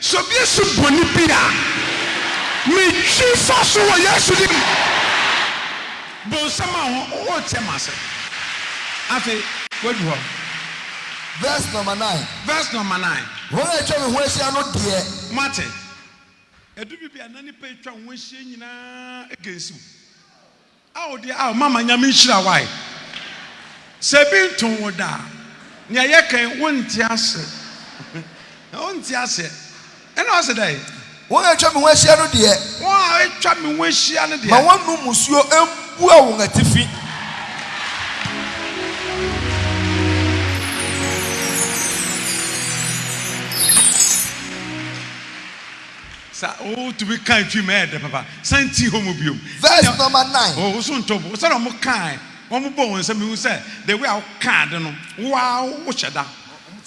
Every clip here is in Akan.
Sɛ obi asi bɔne bi a, metwi fa so wɔ Yesu dim. Bɔ nsam a woreteɛ ma ase. Afei, woadu hɔ. Verse number nine. Verse number nine. Wɔn a atwa me ho ahyia no deɛ. Moate? Ɛdu baabi a na nnipa a atwa wo ho ahyia nyinaa gansiw. A wo deɛ ao mama nyame nhyira wae sɛ bi nto wo da a nea yɛ ka yi wo nte ase na wo nte aseɛ ɛna ɔse dɛn. Wɔn a atwa me ho ahyia no deɛ. Wɔn a atwa me ho ahyia no deɛ. Ma wɔn nnom musuo mbua wɔn atifi. Sa oh tumi kan fi mu ɛyɛ dɛ papa san nti hɔ mu biom. Verse number nine. Oh wo so ntɔ bu sɛdeɛ ɔmo kan ɔmo bɔ wɔn nsa mehu sɛ the way a wo kan ade no wo a wo hyɛ da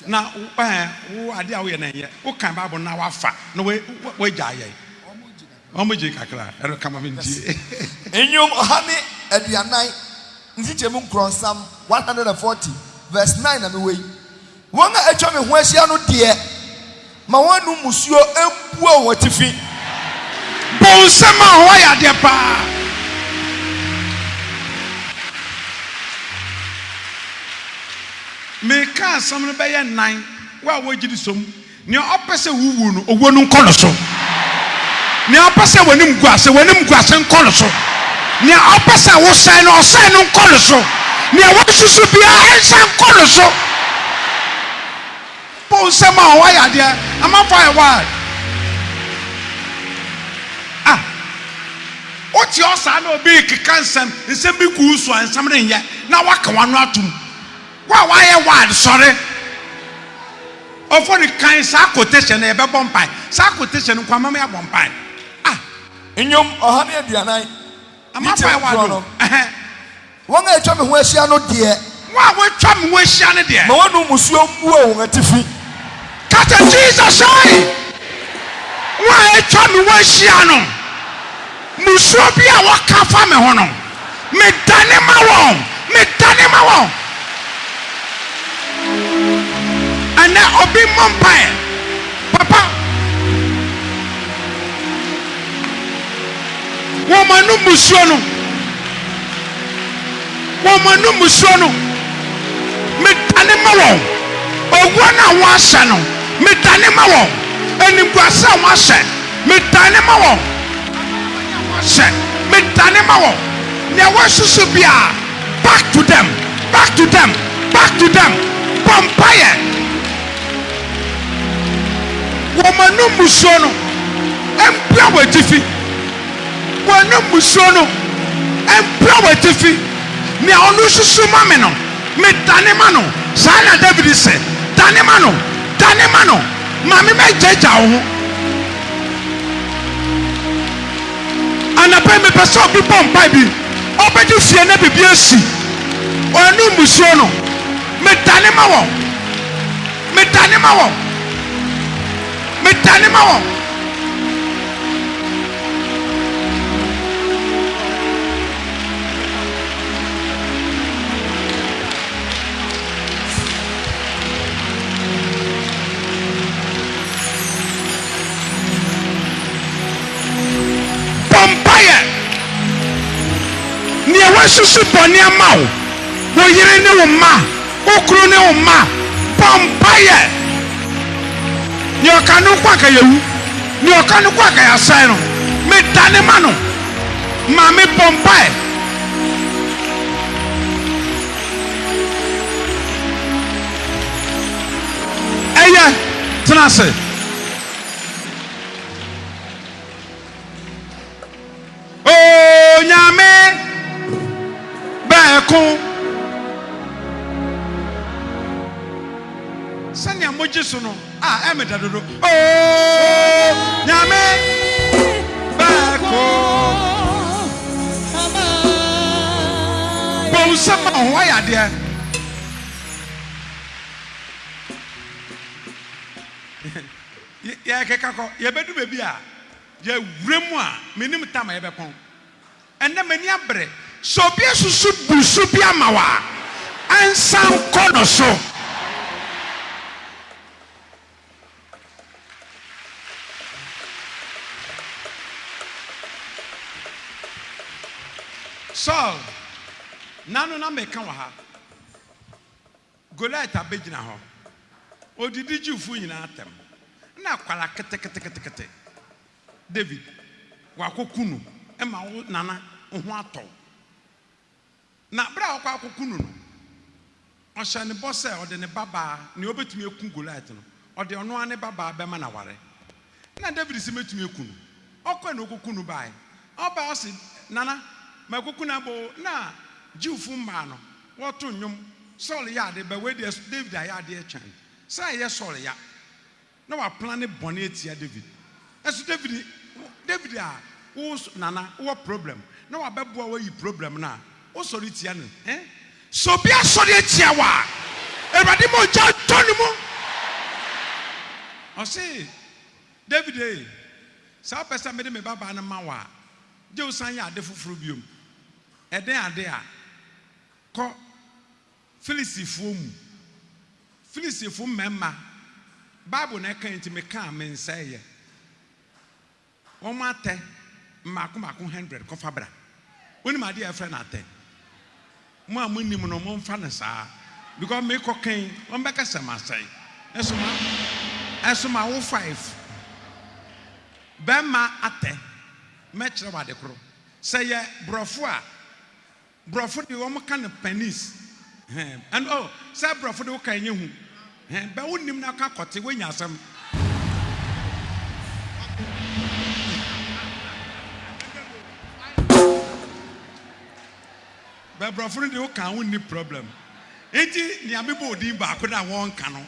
na ɛɛ wo adeɛ a wo yɛ no ɛnyɛ wo kan bible no na wa fa na wa wa gya ayɛ ɔmo gye kakra ɛno kama me ntie. Nnwom ɔha ne aduanan nkyekyɛmu nkorɔnsam one hundred and forty verse nine na me wɔ yi Wɔn a atwa me ho ahyia no deɛ, ma wɔn anom musuo mbua wɔn atifi. Bonsam a wayɛ adeɛ paa. Meka asɛm no bɛyɛ nnan, wo a wogye di som, Nea ɔpɛ sɛ wuwu no, owuo no nkɔ no so. Nea ɔpɛ sɛ w'anim gu ase, w'anim gu ase nkɔ no so. Nea ɔpɛ sɛ wosɛe no, ɔsɛe no nkɔ no so. Nea wansusu biara, ɛnsan nkɔ no so. Paul nsɛm a ɔwɔ ayɛ adeɛ, amanfoɔ ayɛ wild. Ah, wote hɔ saa na obi rekeka nsɛm, nsɛm bi gu wo so a, nsɛm no nyɛ, na woaka w'ano atom. Wo a woayɛ wild sɔre. Ɔfɔ no kan saa quotation no yɛbɛbɔ mpae. Saa quotation no nko ara mɛma yɛabɔ mpae. Ah! Nnwom ɔha ne aduanan. Ama mpae wɔ ade o. Ɛhɛn. Wɔn a atwa me ho ahyia no deɛ. Wɔn a wɔatwa me ho ahyia no deɛ. Ma wɔnnom musuo nguo wɔn atifi. Ka kyerɛ Jesus sɛi, Mo a atwa me ho ahyia no, mmusuo bi a wɔka fa me ho no, medane ma wɔn, medane ma wɔn. Ɛnnɛ obi mmɔ mpaeɛ, Papa, woma no mmusuo no. Wɔn anom musuo no, medane ma wɔn, owuo no a wɔahyɛ no, medane ma wɔn, animguaseɛ a wɔahyɛ, medane ma wɔn, amanaman a wɔahyɛ, medane ma wɔn, nea wɔasusu biara, back to them, back to them, back to them. Bɔ mpaeɛ. Wɔn anom musuo no mpue wɔ atifi. Wɔn ne mmusuo no mpira w'atifi, nea ɔno susu ma me no, medane ma no. Saa na Dawid se, Dane ma no, dane ma no, ma me mɛgyaagyaa wo ho. Anɔpa yi mepɛ sɛ obi bɔ mpae bi, ɔbɛgye fie na biribi asi. Wɔn ne mmusuo no, medane ma wɔn, medane ma wɔn. medane ma wɔn. Bɔmpaeɛ neɛ wɔasusu bɔne ama wo wo yere ne wo mma Wo kunu ne wo mma bɔ mpaeɛ. Nea ɔka no nko anka yɛwu, nea ɔka no nko anka yɛasɛe no. Medane ma no. Maame bɔ mpae. Ɛyɛ, tena ase. Onyame baako. Sɛnea mogye so no a ɛmeda dodo. Onyame baako. Bɔ nsɛm ma ho ayɛ adeɛ. Yɛkeka kɔ yɛbɛdu baabi a. Yɛ wura mu a, menim tam a yɛbɛkɔn. Ɛnnɛ m'ani abre. Sɛ obi asusu bu su bi ama wo a, ɛnsan nkɔ no so. Saul, Nano na meka wɔ ha. Goliat abegyina hɔ, odidi Jewfo nyinaa atɛm, na kwala keteketekete. David, wɔakɔku no ma wo nana, wo ho atɔ wo. Na bere a wɔkɔ akɔku no no, ɔhyɛ no bɔ sɛ ɔde ne babaa, nea obetumi akum Goliat no, ɔde ɔno ara ne babaa bɛma no aware. Nna David se metumi aku no. Ɔkɔe na okoku no bae. Ɔbae a ɔse, Nana, makoku no aba o! Nna Jewfo mmaa no wɔto nnwom, Saul yɛ ade, bɛ wei deɛ David ayɛ adeɛ kyɛn sɛ ayɛ Saul ya. Na wɔaplanne bɔne atia David. Nanso David, David a wo nso Nana, wowɔ problem na wɔabɛboa wo ayi problem no a, Wo sɔre tia no ɛ. Sɛ obi asɔre atia wo a, Awurade ma ogya ntɔ ne mu. Ɔse, David e, sɛ wopɛ sɛ mede me babaa no ma wo a, gye wo san yɛ ade foforo biom. Ɛdɛn ade a? Kɔ Filistifoɔ mu. Filistifo mmarima, Bible na ɛka enti mekaa, mensɛeɛ. Wɔn atɛ mmaako mmaako hundred kɔfa bra. Wonim adeɛ a yɛfrɛ no atɛ? Mo a monnim no momfa no saa because mekɔ kan wɔn bɛka sɛ masɛe. Ɛso ma ɛso ma wo five. Bɛmma atɛ mɛkyerɛ wo ade koro. Sɛ yɛ borɔfo a Brɔfo de wɔn ka no panis hɛn ɛn oh sɛ brɔfo de wo ka ɛnyɛ hu hɛn bɛ wo nim na ka kɔte wanya asɛm. Bɛ brɔfo no de wo ka a wo nni problem nti nea me bɔ odin baako na wɔn ka no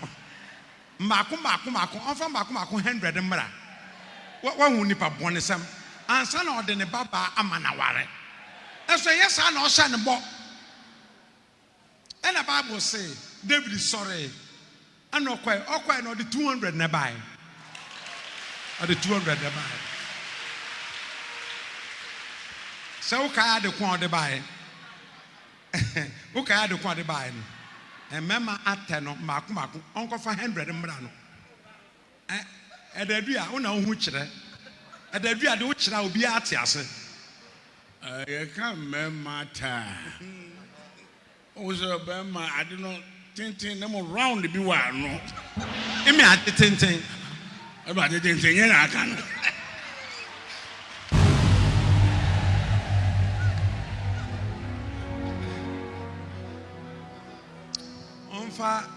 Mmaako mmaako mmaako, ɔmfa mmaako mmaako hundred mmra. Wahu nipa bɔnesɛm ansa na ɔde ne ba baa ama no aware. Nanso ɛnyɛ saa na ɔhyɛ no bɔ. Ɛna Bible se David sɔree ɛna ɔkɔe. Ɔkɔe na ɔde two hundred na ɛbae. Ɔde two hundred na ɛbae. Sɛ wokae ade ko a ɔde bae. Wokae ade ko a ɔde baeɛ no? Mmarima atɛ no mmaako mmaako, ɔnkɔfa hundred mmra no. Ɛ, ɛda adu a, wo na wo ho kyerɛ. Ɛda adu a de wo kyerɛ a, obiara ate ase. Ɛ, yɛka mmarima atɛ a, wohu sɛ ɔbarima ade no. Tenten na mo round bi wɔ ano. Eme ade tenten. Eme ade tenten nye na aka no. Ɔmfa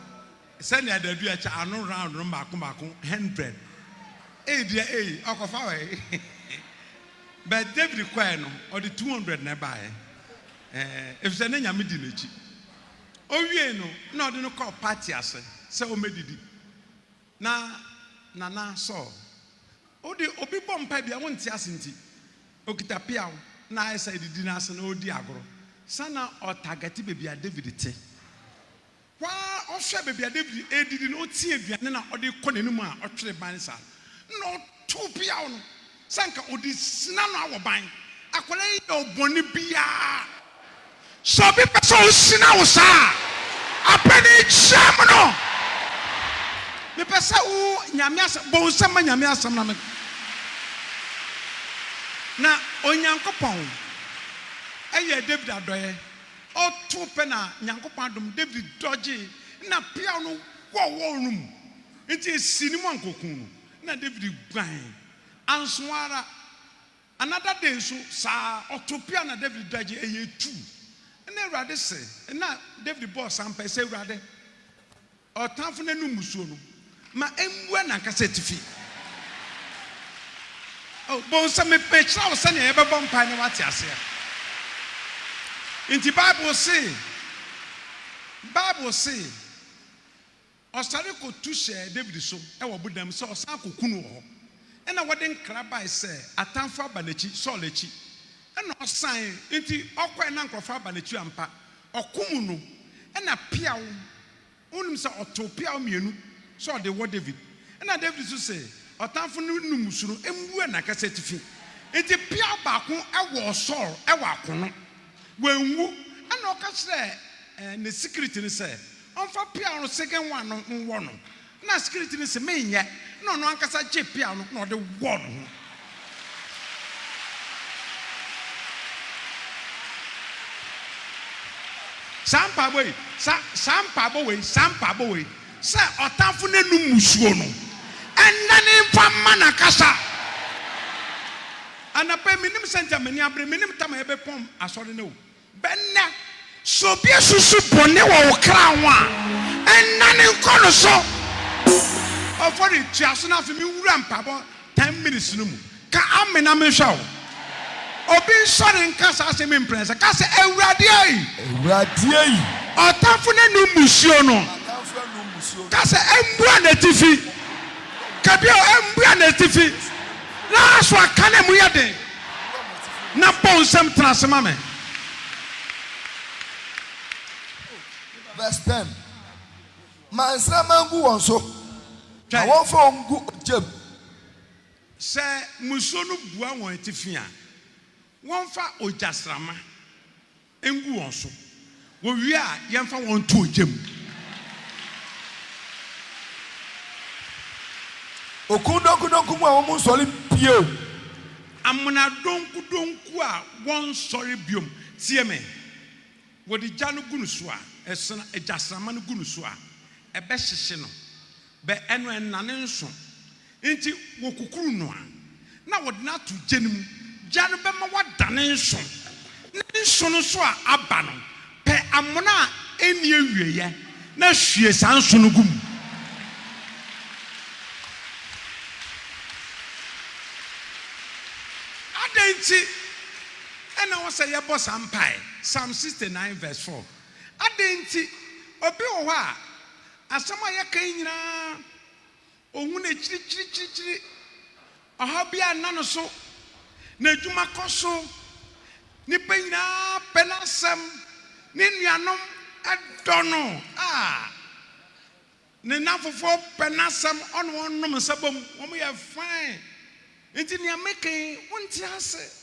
sɛnea dadu ɛkyɛ ano round no mbaako mbaako hundred. Eyi deɛ eyi ɔkɔfa wɔ yi. But David kɔɛ no ɔde two hundred na ɛbaeɛ. Ɛɛ efisɛ ne nyame di n'akyi. Owiei no, nna ɔde no kɔɔ party ase sɛ ommedidi. Ná Nana Saul, wo de, obi bɔ mpae bi a wonte ase nti, okita peaw na ayɛ sɛ edidi no ase na ɔredi agoro. Saa na ɔtargɛte baabi a David te. Hɔ ara ɔhwɛɛ baabi a David redidi no, otsiee aduan no na ɔde rekɔ n'anim a ɔtwere ban saa no, nna ɔtow peaw no. Sɛ anka ɔde sina no awɔ ban. Akwadaa yi nyɛ ɔbɔne biaa. Sɛ obi pɛ sɛ ɔsina wo saa a, apɛne gyaam no. Mepɛ sɛ wo Nyame asɛm, bɔ wo nsam ma Nyame asɛm na me Na Onyankopɔn yɛɛ David adɔeɛ. Ɔtoo pɛ na Nyankopɔn adom David dɔgyee na peaw no wɔwɔɔ no mu. Nti ɛsii ne mu anka ɔkuu no. Ɛnna Dawid guan. Anso ara, another day nso saa ara, ɔto pea na Dawid dodge, ɛyɛ two. Ɛnna Awurade se, ɛnna Dawid bɔɔ saa mpae sɛ, Awurade, ɔtamfo no anom mmusuo no, ma ɛmmua n'ankasa atifi. Oh, bohu sɛ me, mekyerɛ wo sɛnea yɛbɛbɔ mpae na woate aseɛ. Nti Bible se, Bible se, Ɔsare kɔtu hyɛɛ Dawid so wɔ ɔbodan mu sɛ ɔsan akɔku no wɔ hɔ. Ɛnna wɔde nkra bae sɛ atamfo aba n'akyi, Saul akyi. Ɛnna ɔsan, enti ɔkɔe na nkurɔfo aba n'akyi ampa. Ɔkum no, ɛnna peaw, wonim sɛ ɔtow peaw mmienu sɛ ɔde wɔ Dawid. Ɛnna Dawid nso se, Ɔtamfo no num su no mmua n'ankasa atifi. Enti peaw baako wɔɔ Saul wɔ akono, Wanwu. Ɛnna ɔka kyerɛɛ ne sikiriti no sɛ ɔmfa peaw no segenwa no nwɔ no. Ɛnna sikiriti no se, Menyɛ! Ɛnna ɔno ankasa gyee peaw no na ɔde wɔɔ ne ho. Saa mpaebɔ yi, sa, saa mpaebɔ wei, saa mpaebɔ wei, sɛ ɔtamfo no anum mmusuo no, ɛnnane mfa mma n'ankasa. Anapa yi, minnim sɛntsir a m'enyi aber, minnim tam a ebepɔn asɔr no o, bɛ ndɛ. Sɛ obi esusu bɔne wɔ wo kra ho a, nnan nkɔ no so. Ɔfɔr yi, tua so na afei menwura mpaabɔ ten minutes no mu. Ka amen na menhwɛ wo. Obi nsɔre nka saa asɛm yi mprɛnsa. Ka sɛ, Ewurade ei! Ewurade ei! Ɔtamfo no anum mmusuo no. Atamfo anum mmusuo no. Ka sɛ, Embua n'etsifi. Ka bio, Embua n'etsifi. Naa so aka na emu yɛ den. Na bɔ wo nsam tena ase ma me. Verse ten, Ma nsramma ngu wɔn so, ma wɔmfa wɔn ngu ogya mu. Sɛ mmusuo no bua wɔn atifi a, wɔmfa ogyasramma. Ngu wɔn so. Wɔwie a, yɛmfa wɔn nto ogya mu. Okun donkudonku mu a wɔnsɔre bio. Amena donkudonku a wɔnsɔre bio. Tie me. Wɔde gya no gu no so a, ɛsena, egyasramma no gu no so a, ɛbɛhyehye no. Bɛ ɛno ɛnnane nso. Enti wɔkukuru no a, na wɔde no ato gya no mu. Gya no bɛma wɔadane nso, na nso no so a aba no, pɛ amona a enni awieɛ na hwie saa nso no gu mu. Adɛn nti na ɛwɔ sɛ yɛbɔ saa mpae? Psalm sixty nine verse four, Adɛn nti? Obi wɔ hɔ a, Asɛm a yɛka yi nyinaa, ohu no akyirikyirikyirikyiri. Ɔhaw biara nna no so. N'adwuma kɔ so. Nnipa nyinaa pɛ n'asɛm. Ne nuanom dɔ no. Ah! Ne nnamfofoɔ pɛ n'asɛm. Ɔne wɔn nom nsa bom. Wɔyɛ fine. Enti nea meka yi, wonte ase.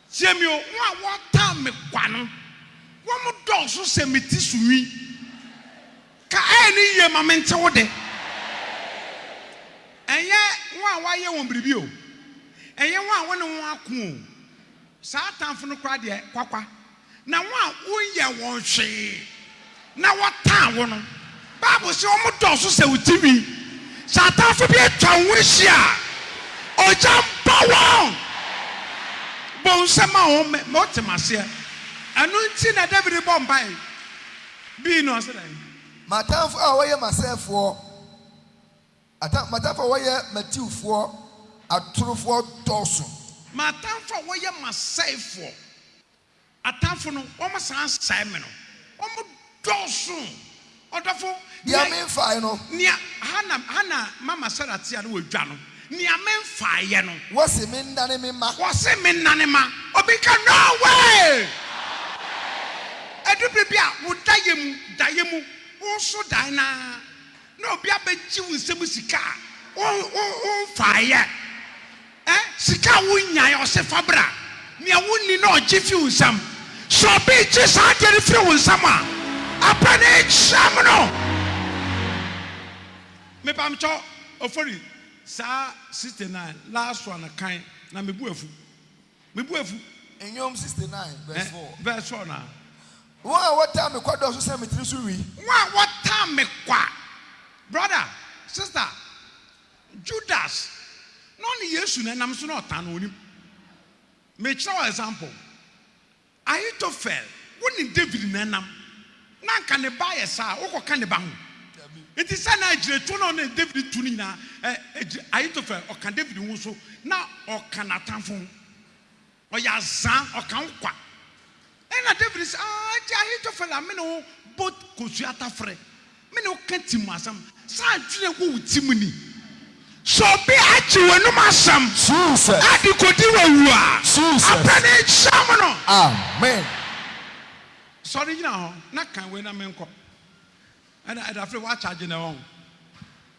Tie me o, mo a wɔtan me kwa no, wɔdɔɔso sɛ me ti so nwi. Ka ɛɛ no yie ma mente wo de. Ɛnyɛ wɔn a woayɛ wɔn biribi o, ɛnyɛ wɔn a wo ne wɔn ako o, saa atamfo no koraa deɛ, kwakwa. Na wɔn a wonyɛɛ wɔn hwee na wɔtan wo no, Bible se wɔdɔɔso sɛ otinwi. Sɛ atamfo bi atwa wo ho ahyia a, ogya mpa wɔn. Bɔ nsam ma wɔn mmɛ, ma wɔte m'aseɛ. Ɛno nti na Dawid bɔ mpae bi no, ɔse dɛn? M'atamfo a wɔyɛ m'asɛefoɔ, atam, m'atamfo a wɔyɛ m'atiwfoɔ, atorofoɔ dɔɔso. M'atamfo a wɔyɛ m'asɛefoɔ. Atamfo no wɔn saa sɛe me no wɔn dɔɔso ɔdɔfo Nea me nfae no. Nea Hana Hana mama Sara tea no wɔ dwa no nea me nfae yɛ no. Wɔse me nnane me mma. Wɔse me nnane ma obi ka no way Ɛdu bere bi a wo daeɛ mu daeɛ mu wo nso dae no ara. Na obi abɛgye wo nsam sika a womfaeɛ ɛ, sika a wonyaeɛ, ɔse fa bra, nea wonni na ɔgye firi wo nsam, sɛ obi regye saa adeɛ no firi wo nsam a, ɛpɛ no kyerɛm no. Mepamkyɛw ofori saa 69 last one kan na mebu afu. Me bo afu. Nnwom sixty nine verse four. Ɛ, verse four na. Wɔn a wɔtaa me kwa dɔɔso sɛ me tiri so nwi. Wɔn a wɔtaa me kwa. Brother, sister, Judas na ɔne Yesu na ɛnam so na ɔtaa no, ɔnim. Mekyerɛ wo example. Ahitofel, wo ne Dawid na ɛnam, na anka ne ba ayɛ saa a, wokɔka ne ba ho? Enti saa na agyiraetuo no a ɔne Dawid tu no nyinaa, ɛ, ɛ, Ahitofel, ɔka Dawid ho nso, na ɔka n'atamfo ho. Ɔyɛ azaa, ɔka wo kwa. Ɛnna Dawid se, Aa, enti Ahitofel amene wo bɔ kosua tafere? Me ne wo ka ti mu asɛm. Saa adwene a ɛwɔ wo ti mu ni. Sɛ obi agye w'anom asɛm de kɔdi w'awu a, apɛ ne nkyea mu no. Amen. Sɔre gyina hɔ na kan wei na menkɔ. Ɛna ɛda afei woakyagye na wahu.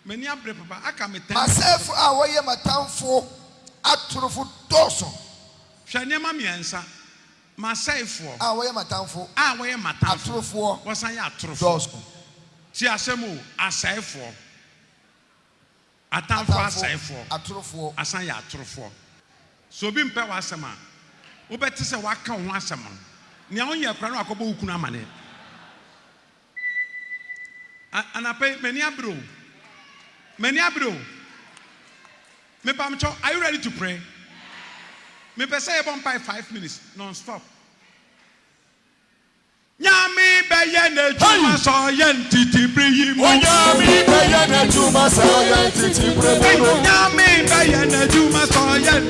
M'ani abere papa, aka me tɛm. M'asɛefo a wɔyɛ m'atamfo atorofo dɔɔso. Hwɛ nneɛma mmiɛnsa. M'asɛefoɔ. A wɔyɛ m'atamfo. A wɔyɛ m'atamfo. Atorofoɔ. Wɔsan yɛ atorofoɔ. Dɔɔso. Tie asɛm o, asɛefoɔ. Atamfo asɛefoɔ. Atamfo, atorofoɔ. Asan yɛ atorofoɔ. Sɛ obi mpɛ w'asɛm a, wobɛte sɛ waka wo ho asɛm. Nea wonyɛɛ koraa na wakɔbɔ wo kunu amanneɛ. A anapa yi, m'ani abere o. M'ani abere o. Mepamokyɛw, are you ready to pray? Mepɛ sɛ yɛbɔ mpae five minutes non-stop. Nyame bɛyɛ n'adwuma sɛ ɔyɛ ntete bere yi mu. Onyame bɛyɛ n'adwuma sɛ ɔyɛ ntete bere mu. Nyame bɛyɛ n'adwuma sɛ ɔyɛ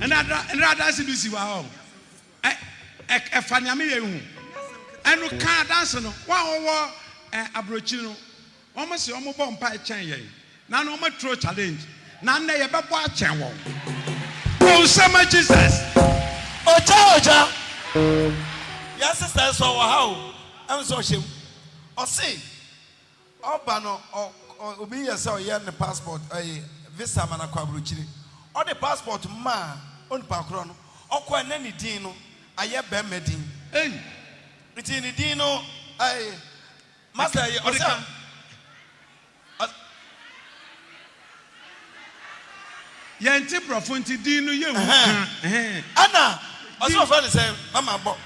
ɛna ɛna adanse bi si wa hɔ ɛ ɛfa nea meyɛ yi ho ɛno ka adanse no wɔn a wɔwɔ ɛ aburokyi no wɔn se wɔn bɔ mpa ɛkyɛn yɛn na no wɔn aturo challenge na nnɛ yɛbɛbɔ akyɛn wɔn bonsɛma jesus. ɔgya ɔgya yɛ sista nso ɔwɔ ha o ɛnso ɔhyɛ mu ɔse. Ɔba no obi yɛ sɛ ɔyɛ ne passport ɛyi visa ama no akɔ abrokyire. Ɔde passport maa onipa korɔ no. Ɔkɔ a na ne din no ayɛ bɛɛma din. Ei! Nti ne din no ɛyi master ɛyi ɔsɛ a ɔsɛ. Yɛn nte brɔfo nti din no yɛ nhu ka. Ɛna ɔsɛ ɔfrɛ no sɛn mama bɔ.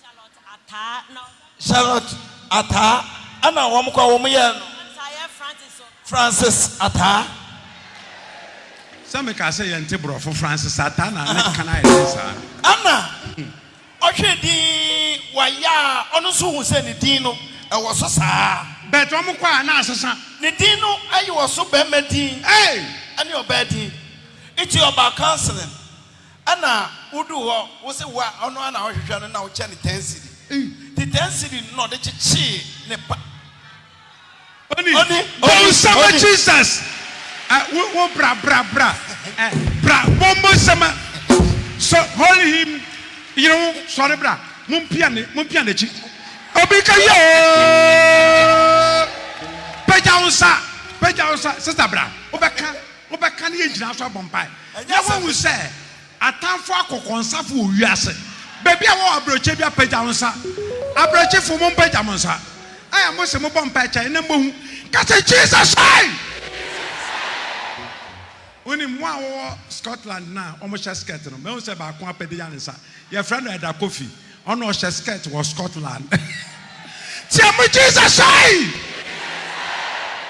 Charlotte Ataa na ɔda Ghana. Charlotte Ataa ɛna wɔn kɔ a wɔn yɛɛ no. Francis Ayɛ Francis so. Francis Ataa. Sɛ me kaa sɛ yɛ nte brɔfo Francis Ataa na ne ka no ayɛ den saa no. Ɛna ɔhwɛ din wayɛ a ɔno nso hu sɛ ne din no ɛwɔ so saa. But wɔn kɔ a na asesa. Ne din no ɛwɔ so bɛɛma din Hey! ɛne ɔbaa din nti ɔbaa counseling. Ɛna woduu hɔ, wose wo a ɔno ara na wohwehwɛ no na wokyɛ no ten cedi. Nti ten cedi no na ɔde kyekyee ne pa. Oni, Oni, bonsam Oni. Jesus eh, wo, wo bra, bra, bra, eh, bra, bom bonsam eh, so hold him, yere wo, sɔre bra, mo mpia ne, mo mpia n'akyi. Obi ka yo, pagya wo nsa, pagya wo nsa, sister bra, wobɛka Wobɛka ne yɛagyina so abɔ mpae na woahu sɛ atamfo akokɔnsafo wɔ wiase baabi a wɔwɔ abrɛkyɛ biara pagya wo nsa abrɛkyefo mo mpagya mo nsa a mo se mobɔ mpae kyɛ na moahu ka sɛ Jesus I wonim mo a wɔwɔ Scotland no a wɔhyɛ skirt no mahu sɛ baako apagya ne nsa yɛfrɛ no Ɛda Kofi Ɔna ɔhyɛ skirt wɔ Scotland. Team Jesus ai!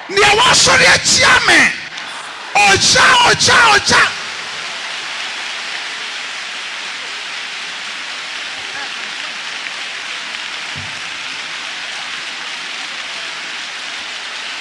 Nea wasɔre atia me, ogya, ogya, ogya.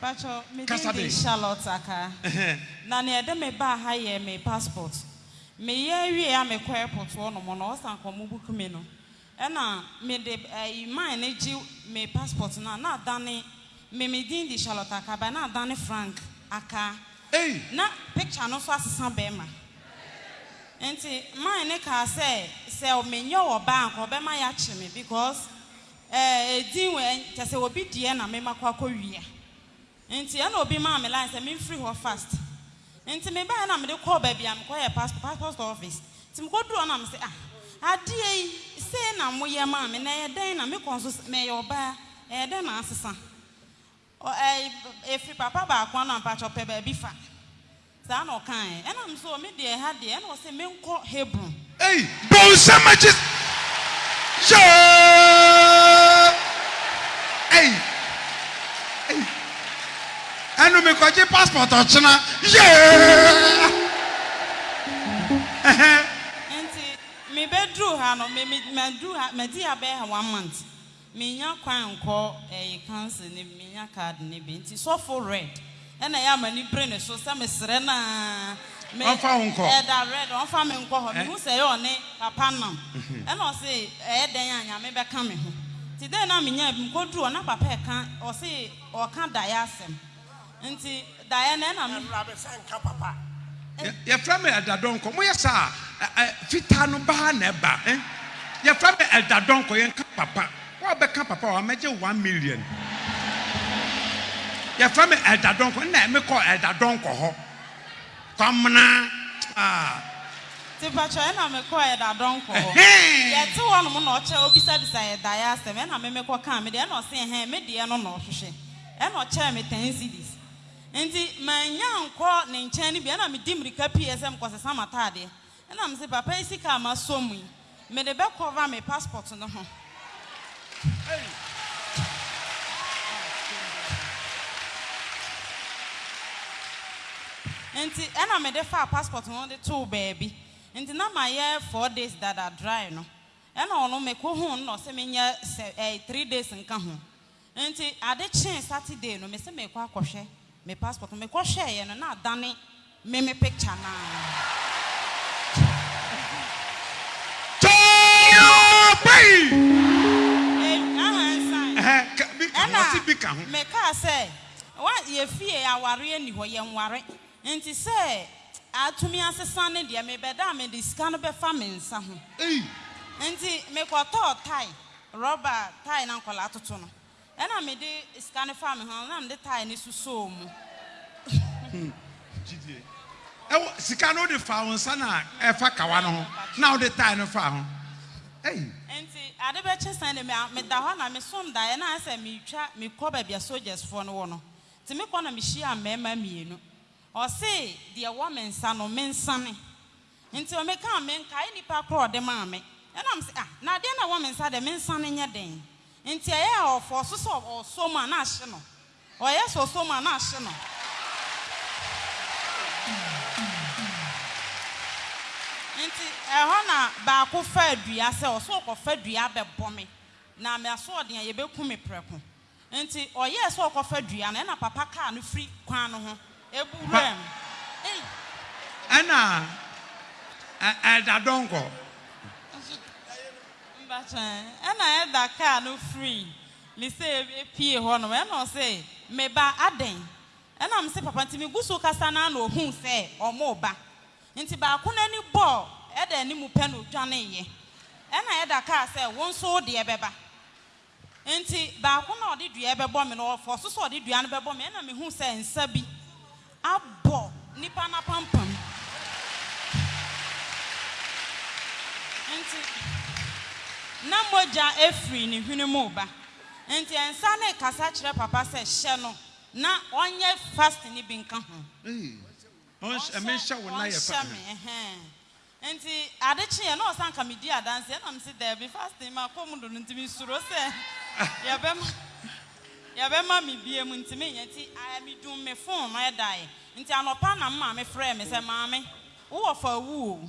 Pacho, me din de Charlotte Aka. Na nea ɛde me baa ha yɛ me passport. Me yɛ wie a me kɔ airport hɔ nom no, ɔsan kɔ ɔmo book me no, ɛna me de ɛyi man no gye me passport no a na adane me me din de Charlotte Aka but na adane Frank Aka. Na picture no nso asesa bɛɛma. Nti man no kaa sɛ, sɛ me nyɛ ɔbaa a nka ɔbɛma yɛakye me because Eh edin wei ɛnyɛ kyɛsɛ obi deɛ na me makɔ akɔ wia nti ɛna obi maa me line sɛ me nfiri hɔ fast nti me baɛ na mede kɔɔ baabi a me kɔ yɛ passport passport office nti me kɔ duru hɔ na me se ah adeɛ yi sei na mo yɛ maa me na ɛyɛ dɛn na me kɔ nso mɛyɛ ɔbaa ɛyɛ dɛn na asesa. Ɔ ɛ efi papa baako ano a mpakyɛw pɛ baabi fa. Saa na ɔkae. Ɛnna me nso o, me deɛ ɛha deɛ, ɛnna ɔse menkɔ Hebron. Ei, bonsam agye yɛɛ ei, ei, ɛnno mekɔgye passport ɔkyena yɛɛ ɛhɛn. Nti, mebɛduruu ha no, me, me, maduru ha, madi ha bɛyɛ one month. Minnya kwan nkɔ ɛɛ council no bi, minnya card no bi nti sɔfo Red na ɛyɛ a m'ani bere ne so sɛ mesrɛ no aa me Ɔmfa wo nkɔ. Ɛda Red ɔmfa me nkɔ hɔ, mehu sɛ ɛyɛ ɔne papa nam ɛna ɔse ɛyɛ dɛn a Nyame bɛka me ho nti dɛn na menyaa bi, mekɔduru hɔ na papa ɛka ɔse ɔɔka daeɛ asɛm. Nti daeɛ no ɛna me. Awurade sɛ nka papa. Yɛfrɛ me Elder Donkor moyɛ saa a fitaa no baa na ɛba eh Yɛfrɛ me Elder Donkor yɛnka papa wo a wobɛka papa wɔ ha mɛgye wo one million Yɛfrɛ me Elder Donkor nnɛ mekɔɔ Elder Donkor hɔ Kwamena ah. Nti pakyɛ ɛna mekɔɔ Elder Donkor hɔ Yɛte hɔ nom na ɔkyɛ ɔbisabisa yɛ daeɛ asɛm ɛna me mekɔkaa medeɛ ɛna ɔse ɛhɛn medeɛ no na ɔhwehwɛ Ɛnna ɔkyɛɛ me ten cedis. Enti mannya ankɔ ne nkyɛn no bi. Ɛnna midi mmirika pueeɛ sɛ merekɔsesa m'ataadeɛ. Ɛnna mese, Papa yi sika a masɔ mu yi, mede bɛ cover me passport no ho. Enti ɛnna mede faa passport no de too baabi. Enti na mayɛ four days dada dry no. Ɛnna ɔno mekɔhuu no na ɔse menyɛ sɛ ɛɛ three days nka ho. Enti ade kyee Saturday no, mese merekɔ akɔhwɛ me passport no, mekɔhwɛeɛ no na adane me me picture no ara. Ɛna mekaa sɛ, yɛfie awareɛ nni hɔ, yɛnware, enti sɛ atumi asesa no deɛ, mebɛda a mede sika no bɛfa me nsa ho. Enti mekɔtɔɔ tie rɔba tae na nkwadaa toto no. Ɛna mede sika no faa me ho na mede tae no susoo mu. Gyidie. Ɛwɔ sika no wode faa wo nsa no a ɛfa kawa no ho na wode tae no faa ho. Ei. Nti ade bɛkye sɛn de meda hɔ na mesom daeɛ na ayɛ sɛ meretwa mekɔ baabi a soldiers foɔ no wɔ no. Nti mekɔ na mehyiaa mmarima mmienu. Ɔse deɛ ɛwɔ me nsa no mensane. Nti o mekaa menkae nipa korɔ a ɔde maa me ɛna mese ah na adeɛ no a ɛwɔ me nsa deɛ mensane nyɛ dɛn nti ɛyɛ a ɔfɔɔ so sɛ ɔsɔ mu a na ahye no ɔyɛ sɛ ɔsɔ mu a na ahye no nti ɛhɔ na baako faa dua sɛ ɔsɛ ɔkɔfa dua abɛbɔ me na m'asoɔden a yɛbɛku me prɛko Enti ɔyɛɛ sɛ ɔrekɔfa dua no, ɛnna Papa kaa no firi kwan no ho. Ebu Pa, wuram. Ei! ɛnna ɛ, Elder Donkor. Mpakyɛ, ɛnna Elder kaa no firii me sɛ yɛbɛpue hɔnom. Ɛnna ɔse, Me ba, adɛn? Ɛnna mese, Papa, nti megu so rekasa no ara na ɔhuu sɛ wɔreba. Enti baako no ani bɔɔ Elder anim pɛ na ɔdwaneeɛ. Ɛnna Elder kaa sɛ, Wo nso wo deɛ bɛba. Enti baako no a ɔde dua rebɛbɔ me no, ɔfɔɔ so sɛ ɔde dua no bɛbɔ me. Ɛnna mehuu sɛ nsa bi abɔ nipa no apampam. Enti na mogya firi ne hwene mu reba. Enti nsa no rekasa kyerɛ papa sɛ, Hyɛ no na ɔnyɛ fasting no bi nka ho. Ɔhyɛ me. Nti ade kyeeɛ na ɔse anka medi adanseɛ na mese daabi fasting makɔ mu dodo nti mesuro sɛ yɛbɛma yɛbɛma me biam nti menyɛ nti I medum me phone no ɛdae nti anɔpa na me maame frɛɛ me sɛ maame wo wɔfa awu o.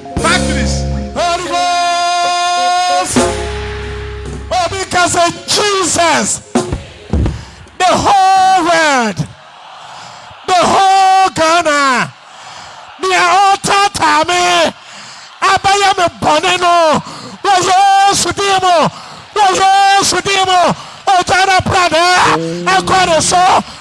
Batteries. Holy Ghost. Obi ka sɛ Jesus. The whole world. The whole Ghana. Nea ɔretaataa me abɛyɛ me bɔne no wɔ Yesu din mu. Wɔ Yesu din mu. Ogya no abrada ɛkɔ ne so.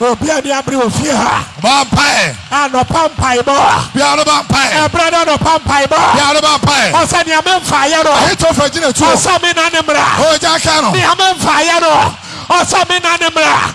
Obi a ni abere wɔ fie ha. Bɔ mpae. Anɔpa mpaebɔ. Biara bɔ mpae. Ɛbrɛ na anɔpa mpaebɔ. Biara bɔ mpae. Ɔsɛ nea me nfaayɛ no. Ahitofel gyina tuo. Ɔsɛ me na ne mmara. Ogya ka no. Nea me nfaayɛ no. Ɔsɛ me na ne mmara.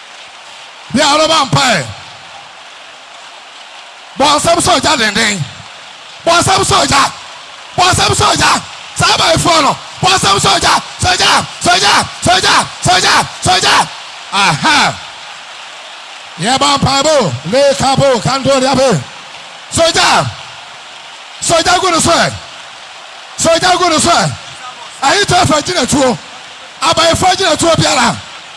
Bia ɔrebɔ mpae. Bɔ nsɛm sɛ ogya denden. Bɔ nsɛm sɛ ogya. Bɔ nsɛm sɛ ogya. Saa abayifoɔ no, bɔ nsɛm sɛ ogya. Sɛ ogya, sɛ ogya, sɛ ogya, sɛ ogya, sɛ ogya. Aha! Yɛbɔ mpae bo. Le kabo kando liabe. Sɛ ogya. Sɛ ogya gu no so ɛ. Sɛ ogya gu no so ɛ. Ahitofel gyina tuo. Abayifoɔ gyina tuo biara.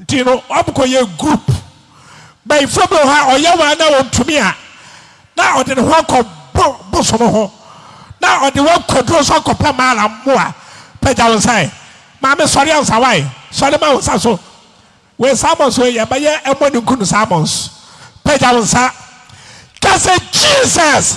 Nti no wɔn kɔ yɛ group. Bɛyifoɔ bi wɔ hɔ a ɔyɛ waa na ɔntumi a, na ɔde ne ho akɔ bo bosom ho. Na ɔde wo akɔ duro so akɔ pɛ maala mmoa. Pagya wo nsa ɛ. Maame sɔre ansa wae. Sɔre ma wo nsa so. Wei salmons wei yɛ bɛyɛ ɛmɔ ne nkunu salmons. Pagya wo nsa. Ka sɛ Jesus.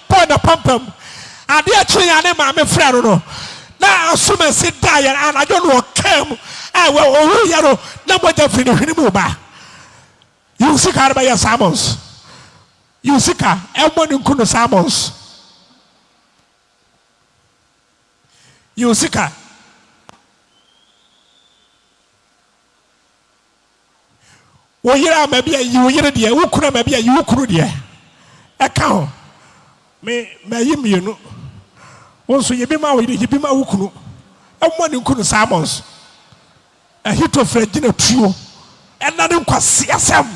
bɔɔ n'apampam. Adeɛ kyeeɛ a ne maame frɛɛ no no, na Asumasi daeɛ no anadwo na ɔkaa mu a ɔwuiɛ no na mogya firi ne hwene mu ba. Yiw sika no bɛyɛ salmons. Yiw sika ɛmmɔ ne nkunu salmons. Yiw sika. Wo yere ama bi a, yi wo yere deɛ. Wo kunu ama bi a, yi wo kunu deɛ. Ɛka ho. Me, mayi mmienu. Wo nso, yi bi ma wo yere, yi bi ma wo kunu. Ɛmmɔ ne nkunu saa mmɔ nso. Ahitofel agyinatuo, ɛna ne nkwaseasɛm.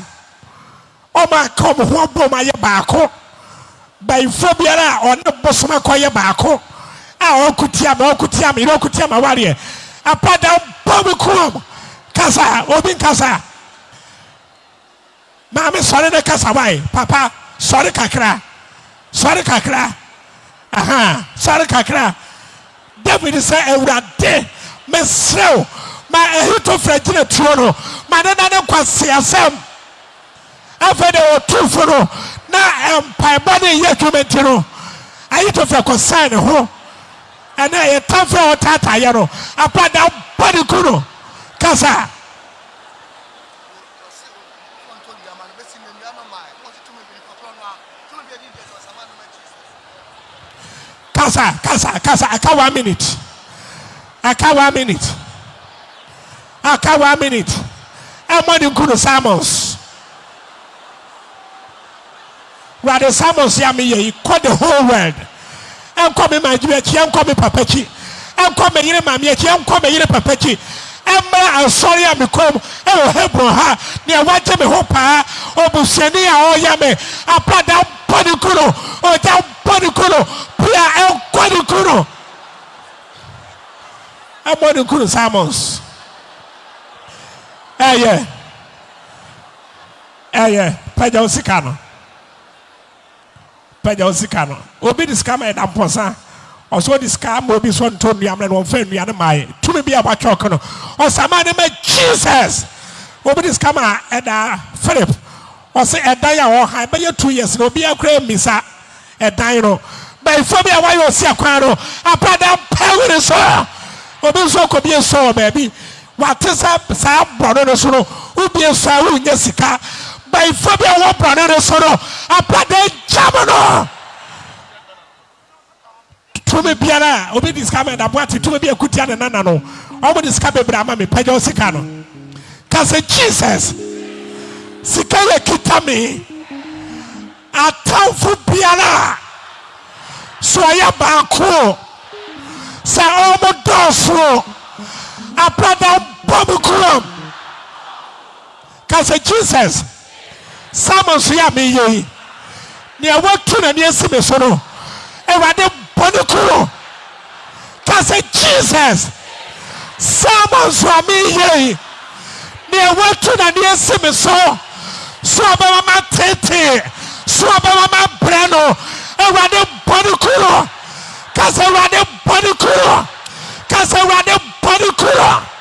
Wɔaka wɔn ho abom ayɛ baako. Bayifoɔ biara a ɔne bosom akɔyɛ baako a ɔreko tia me, ɔreko tia me yere, ɔreko tia m'awareɛ, Apa da bɔ me koom kasa, obi nkasa. Maame sɔre na kasa wae, papa sɔre kakra, sɔre kakra, aha, sɔre kakra. Dawid sɛ, Awurade, mesrɛ wo, ma Ahitofel gyina tuo no, ma no nna ne nkwaseasɛm. Afei deɛ ɔtuu fo no, na mpaebɔ no reyɛ adwuma nti no, Ahitofel kɔsɛn ne ho. Ɛnna yɛn tamfo a ɔtaataa yɛn no apa da bɔ ne ku no kasa. Kasa kasa kasa aka one minute aka one minute aka one minute ɛmɔ ne nkunu Simons wurade Simons ya meyɛ yi kɔ the whole world ɛnkɔ me maame akyi ɛnkɔ me papa akyi ɛnkɔ me yere maame akyi ɛnkɔ me yere papa akyi ɛmmra asɔre a mekɔm ɛwɔ Hebron ha nea wagye me ho paa obusuani a ɔyɛ me apada bɔ ne kunu ogya bɔ ne kunu pia ɛnkɔ ne kunu ɛbɔ ne kunu salmons ɛyɛ ɛyɛ pɛgya osika no pɛgya osika no obi de sika ma ɛda mpɔsa ɔsɛ ɔde sika ama obi sɔ ntɔ nnua mmerɛ no ɔmfa nnua no maayɛ tumi bi a wɔatwa ɔko no ɔsama ne ma jesus obi de sika ma ɛda philip Ɔse ɛdan a ɔha ɛbɛyɛ two years no obiaa koraa mmisa ɛdan no. Bayifoɔ bi a wayɛ ɔsia koraa no apa da pɛ were so. Obi nso ɔkɔbie sɔ wɔ baabi wate sɛ saa brɔno no so no wobie sɔ a wonnya sika. Bayifoɔ bi a ɔwɔ brɔno no so no apa da agyam no. Tumi biara a obi de sika ma ɛda boate tumi bi a ɛko tia ne nana no. Wɔde sika bebree ama me. Pagyaw sika no. Ka sɛ, Jesus, sika yi akita me. Atamfo biara a sɛ ɔyɛ baako o, sɛ wɔdɔɔso o, abradaw bɔ me guam. Ka sɛ, Jesus, saa amansoyɛ a mereyɛ yi, nea watu n'ani asi me so no, Awurade, bɔ no ku no. Ka sɛ, Jesus, saa amanso a mereyɛ yi, nea watu n'ani asi me so, so ɔbɛma matetee, so ɔbɛma mabrɛ no, Awurade, bɔ no ku no. Ka sɛ, Awurade, bɔ no ku no. Ka sɛ, Awurade, bɔ no ku no.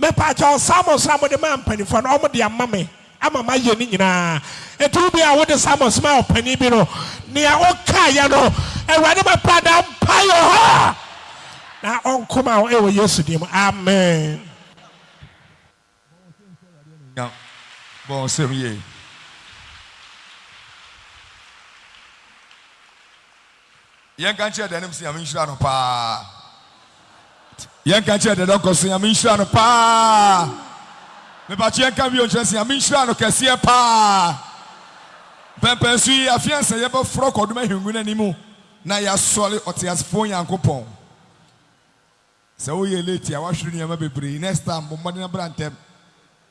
Mepakyɛw, Samos a mode maa mpanyimfo no, wɔde ama me ama mayɛ ne nyinaa. Enti wo bere a wode Samos maa ɔpanyin bi no, nea wokaeɛ no, Awurade bɛpa daa mpaeɛ hɔ, na ɔnko ma wo wɔ Yesu din mu. Amen. Bɔ wo nsam yie. Yɛnka nkyerɛ dɛn no sɛ Nyame nhyira no paa? Yɛnka nkyerɛ dɛdɛ nkɔ sɛ Nyame nhyira no paa? Mepakye yɛnka bio nkyerɛ sɛ Nyame nhyira no kɛseɛ paa. Mpɛmpɛnso yi, afei ansa yɛbɛforɔ kɔdom ahengua no anim na yɛasɔre ɔteasefoɔ Nyankopɔn. Sɛ wo yɛ late a w'ahwere nneɛma bebree next time bɔ mmɔden bra ntɛm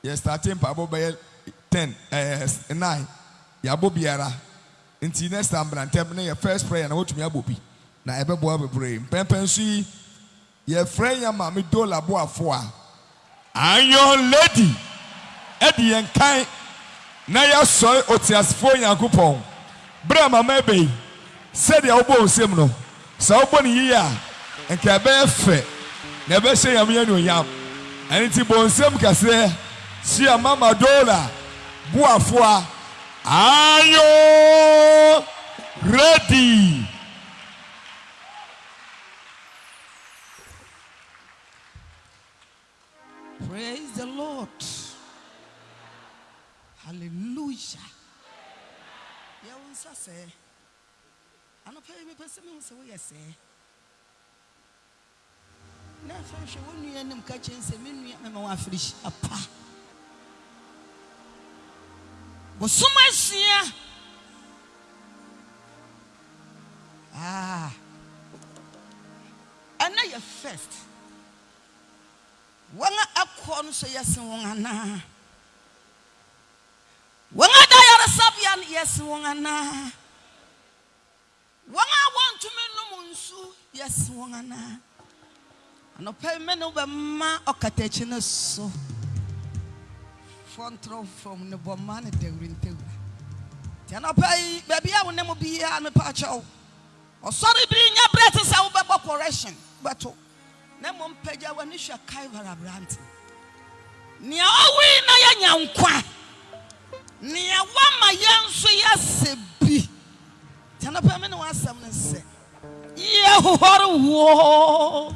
yɛ starte mpaabɔ bɛyɛ ten ɛɛ nnan yɛabɔ biara nti next time bra ntɛm na yɛ first prayer na watumi abɔ bi na ɛbɛboa wo bebree mpɛnpɛnso yi yɛ frɛ yɛn maame Dola Boafoa Iron Lady di yɛn kan na yɛasɔre ɔteasefoɔ Nyankopɔn berɛ a mama ɛbɛ yi, sɛdeɛ wobɔ wo nsam no, sɛ wobɔ no yie a, nka ɛbɛyɛ fɛ na ɛbɛhyɛ Nyame anuonyam. Ɛno nti bɔ nsam kɛseɛ hyia Mama Dora boafoa Iron Lady. Praise the Lord hallelujah yɛ wo nsa sɛɛ anɔpa yi mepɛ sɛ mehu sɛ woyɛ sɛɛ na afei hwɛ wo nua anim ka kyɛn sɛ me nua mema wɔ afirihyia pa bosom asia ah ɛnɛ yɛ first Wɔn a ɛkɔ no so yɛ sen wɔn anaa? Wɔn a ɛda ayaresabea no yɛ sen wɔn anaa? Wɔn a wɔntumi nnom nsu yɛ sen wɔn anaa? Anɔpa yi me ne wo bɛma ɔkatakyi no so fɔntorɔmfɔm ne bɔmma ne dawurintawura. Nti anɔpa yi baabi a wo ne mo biara mepaakyɛw ɔsɔre biri nyɛ berɛ te sɛ wobɛbɔ correction bɛto. Na mmom pagya w'ani hwɛ Kalvary aberante, nea owui na yɛanya nkwa, nea wama yɛn nso yɛasɛ bi. Nti anɔpa yi me ne wo asɛm ne sɛ, yɛhohɔre wo.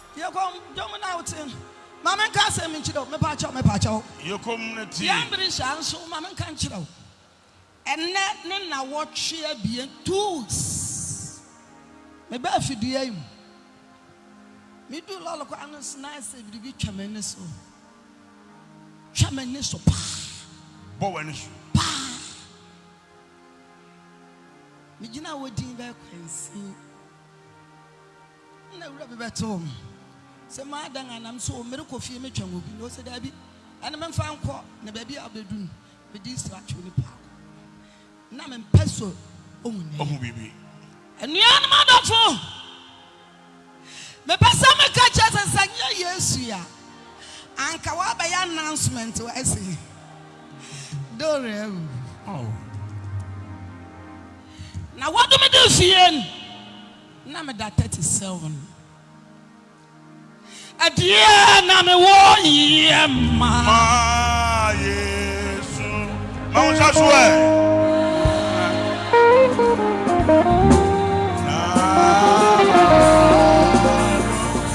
Yɛ komm, dwom na wo te. Ma me nka asɛm nkyerɛ wo, mepakyɛw, mepakyɛw. Yɛ komm na tie. Yɛn bere hyɛ nso, ma me nka nkyerɛ wo. Ɛnnɛ ne nnawɔtwe abien, two weeks, me baa fidua yi mu. Me duu lɔre kwan no so na ayɛ sɛ biribi twa m'ani so, twa m'ani so paa. Bɔ w'ani so. Paa. Me gyinaa hɔ dinn bɛyɛ kwansin. Nna wura bi bɛtsew me sɛ m'adan anaa me so merekɔ fie metwa ngo bi na ose daabi ɛne memfa nkɔ na baabi a obedu no mede nsira atwew ne paako. Nna memmpɛ sɛ ohu na ɛyɛ biribi. Enuanom adɔfo, mepɛ sɛ meka kyerɛ sɛ sɛ nnyɛ Yesu a anka wɔabɛyɛ announcement wɔ ase he dore awu na wɔde me do fie no Nna meda thirty seven Adie na me wɔ yɛ ma. Ma Yesu. Ma wo nsa so ɛ.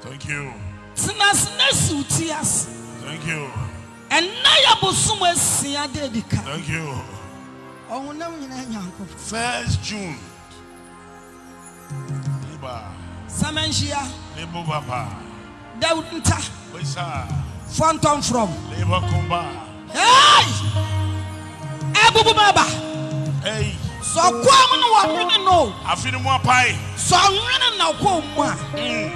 Thank you. Tena ase na si wo ti ase. Thank you. Ɛnnɛ yɛ bosom asia da edi kan. Thank you. Ɔhonam nyinaa Nyankopɔn. First June. Liba. Samanhyia. Libo papa. Dawud nta. Besa. Fɔntɔn from. Liba kumba. Hey! Abubu ma ba. Hey! Sɛ ɔkɔɔ mu na wɔnwene no o. Afi ne mu apae. Sɛ ɔnwene na ɔkɔɔ mu a. Mm.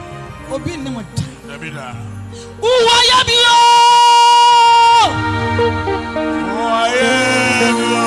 Obi nne mo da. Dabi da. Uwayɛ bi o. Uwayɛ bi o.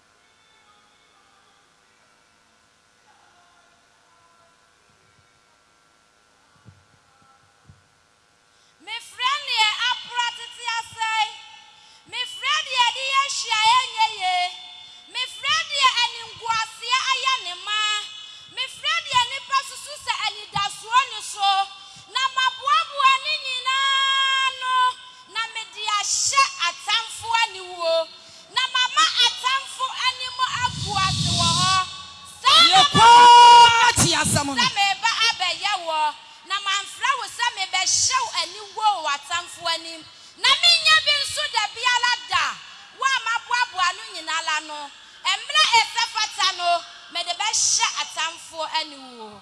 Mefrɛ neɛ apra tete asɛe. Mefrɛ deɛ ɛde yɛ nhyiaeɛ nyɛ yie. Mefrɛ deɛ animguaseɛ ayɛ ne ma. Mefrɛ deɛ nnipa susu sɛ anidasoɔ nni so. Na maboaboa ne nyinaa ano na mede ahyɛ atamfo aniwuo. Na mama atamfo anim agu ase wɔ hɔ. Saa na mabɔ wo kɔkɔ sɛ mereba abɛyɛ wo, na mamfrɛ wo sɛ mebɛhyɛ wo aniwuo wɔ w'atamfo anim, na mennya bi nso da biara da wo a maboaboa ano nyinaa la no. Mmerɛ a ɛsɛ fata no, mede bɛhyɛ atamfo aniwuo.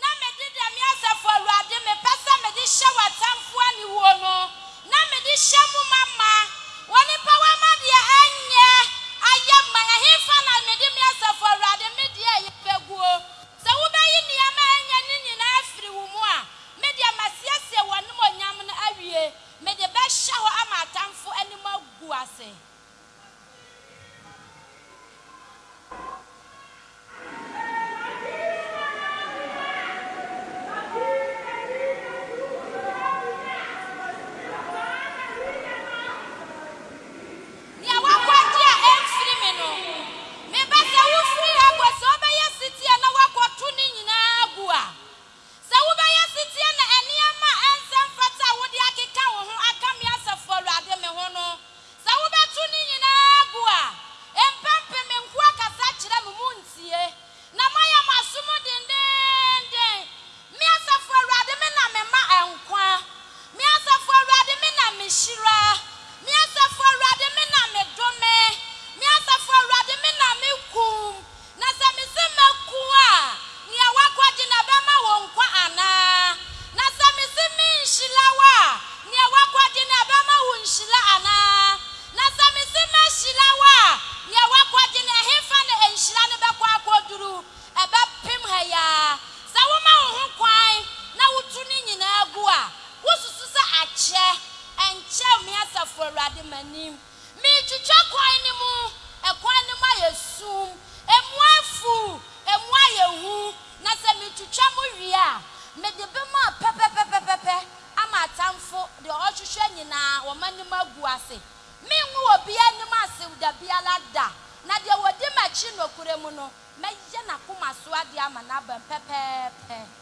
Na mede deɛ me Asafo Awurade mepɛ sɛ mede hyɛ w'atamfoɔ aniwuo no na mede hyɛ mo ma ma. Onipa wa ma deɛ ɛnyɛ ayɛ mma ɛhefa na mede me Asafo Awurade me deɛ ɛyɛ bɛguo? Sɛ wobɛyi nneɛma a ɛnyɛ ne nyinaa afiri wo mu a, me deɛ masiesie w'animuonyam no awie, mede bɛhyɛ hɔ ama atamfo anim agu ase. Nea woakwati a ɛmfiri me no, meba sɛ wofiri ha kɔ sɛ wobɛyɛ setie na woakɔto ne nyinaa agu a. Sɛ wobɛyɛ setie na nneɛma a ɛnsɛ mfata a wode akeka wo ho aka me Asafo Awurade me ho no, sɛ wobɛto ne nyinaa agu a, mpɛmpem me nkoa kasa kyerɛ mo, montie, na moayɛ mo asom dendeenden. Me Asafo Awurade me na mema nkwa, me Asafo Awurade me na mehyira, me Asafo Awurade me na medome, me Asafo Awurade me na mekum, Na sɛ mise mɛko a, nea wakɔgye no ɛbɛma wo nkwa anaa? Na sɛ mise menhyila wo a, nea wakɔgye no ɛbɛma wo nhyila anaa? Na sɛ mise mɛhyila wo a, nea wakɔgye no ɛhefa na nhyira no bɛkɔ akɔduru? Ɛbɛpem ha yi ara. Sɛ woma wo ho kwan na wotu ne nyinaa gu a, wosusu sɛ akyɛ? Ɛnkyɛ, me Asafo Awurade, m'anim. Meretwitwa kwan no mu, kwan no mu ayɛ sum, emu afuw, emu ayɛ hu, na sɛ metwitwa mu wie a, mede bem a pɛpɛpɛpɛpɛ ama atamfo de wɔhwehwɛ nyinaa, wɔn anim agu ase. Merengu obiara anim ase da biara da, na deɛ ɔdi m'akyi nokorɛ mu no, mɛyɛ n'akoma so adeɛ ama no abam pɛpɛɛpɛ.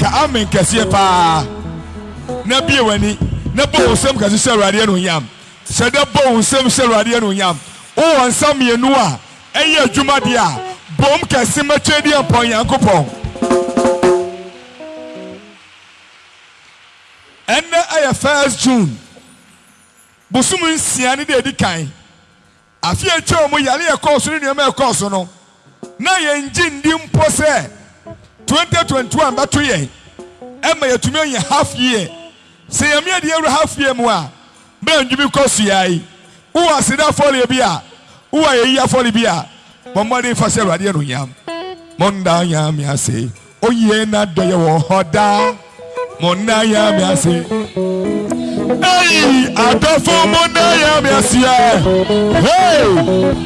ka amen kɛseɛ paa na bie w'ani na bɔ wo nsɛm kɛse hyɛ awurade anuonyam hyɛ dɛ bɔ wo nsɛm hyɛ awurade anuonyam wowɔ nsa mmienu a ɛyɛ adwuma deɛ a bom kɛse mɛkyɛ deɛ mpɔ nyankopɔn Ɛnnɛ yɛ first June, bosom nsia no da a edi kan. Afe a etwaam mu yare a ɛkɔɔ so ne nneɛma a ɛkɔɔ so no, na yɛnnye nni mpo sɛ 2021 bɛto yɛn ma yɛatumi anya half year. Sɛ Nyame de yɛn wura half year mu a, Bɛn dwumi kɔ so yɛ yi? Wowɔ aseda afɔreɛ bi a? Wowɔ ayɛyi afɔre bi a? Bɔ mmɔden fa hyɛ Awurade anuonyam. Monda Nyame ase, oye n'adɔyɛ wɔ hɔ daa. Monda Nyame ase. Ei, adɔfo monda Nyame ase ɛ. Hey!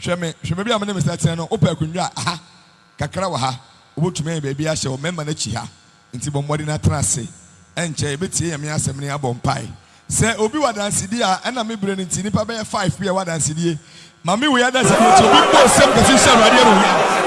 Hwɛ me, hwɛ baabi a me ne me sɛkyerɛ no, wopɛ akonnwa a, aha, kakra wɔ ha, wobɛtumi anya baabi ahyɛ wɔ mmarima no akyi ha, enti bɔ mmɔden na tena ase. Ɛnkyɛ yɛbɛtie Nyame Asɛm ne abɔ mpae. Sɛ obi wɔ adansedie a, ɛna me berɛ no nti, nnipa bɛyɛ five bi a ɛwɔ adansedie, ma me wei adansedie nti, obi mmɔ nsam kɛse nhyɛ Awurade animuonyam.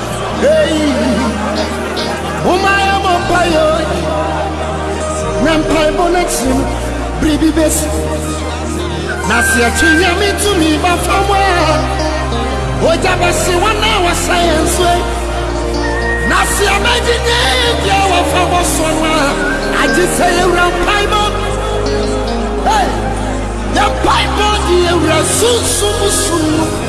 Ei, momma yɛmmɔ mpae o, na mpaebɔ no akyiri no, biribi besi. Na sɛ yɛtwe Nyame tumi ba fam a, ogya bɛhye wɔn a wɔhyɛ yɛn so yi. Na sɛ yɛbɛgye nyɛɛdua a wɔfa bɔ so no a, agye sɛ yɛwura mpaebɔ mu. Ei, yɛn mpaebɔ de yɛwura sunsum mu som mu.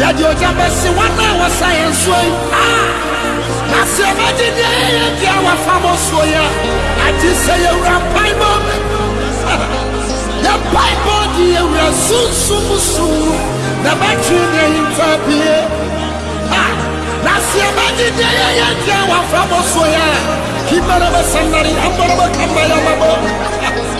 Yɛde ogya bɛhye wɔn a wɔsa yɛn soɔ yi, ah, na sɛ yɛbɛgye deɛ ɛyɛ yɛn dea a wɔafa ama soɔ yi a, agye sɛ yɛwura mpaebɔ mu. Yɛn mpaebɔ de yɛn wura sunsum mu sum mu na ɛbɛtwe ne ahinta pue. Ha, na sɛ yɛbɛgye deɛ ɛyɛ yɛn dea a wɔafa ama soɔ yi a, Kimbara Basandari, Amborabo Kambaya Mabo.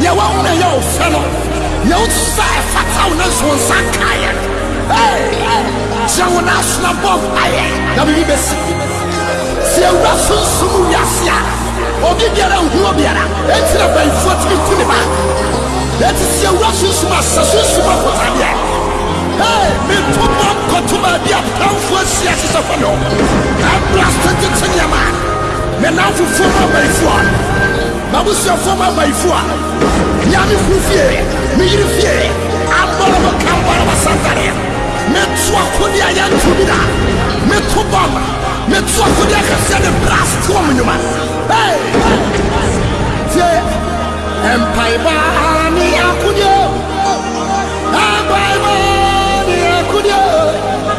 Deɛ wahu na ɛyɛ wo fɛ no, deɛ wote sɛ ɛfata wo nanso wo nsa nkaeɛ no, ei, gyina wo nan ase na bɔ mpaeɛ, na biribi bɛsi. Sɛ awura sunsum mu wiase a obi biara nhu obiara, enti na bayifoɔ tumi ku ne ba. Enti sɛ awura sunsum mu a, sɛ sunsum mu akotadeɛ, ei, metu bɔ nkɔto baabi a pɛnfoɔ ahyia hyehyɛ fam no, ɛbra sɛ tete nneɛma, me nnamfofoɔ mu abayifoɔ. M'abusuafoɔ m'abayifoɔ a mea me kunu fie me yere fie ambɔrɔ me kambɔrɔ m'asantadeɛ meto akodeɛ a yɛnto bi da meto bɔmb meto akodeɛ akɛseɛ ne brass toɔ mu nnwuma hey tie mpaeba ara ne akodeɛ mpaeba ne akodeɛ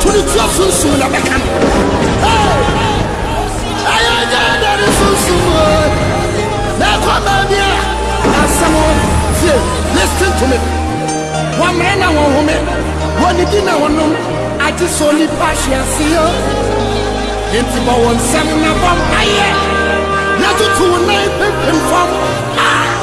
To ne tua sunsum na bɛka no. Ɛyɛ nyɛ dɛ ne sunsum o. Na ɛkɔ baabi a asɛm o. Tie, listen to me. Wɔmmrɛ na wɔnhome, wɔnnidi na wɔnnom, agye sɛ onipa ahwe ase o. Enti bɔ wo nsam na bɔ mpaeɛ. Na tutu wo nan pempem fam.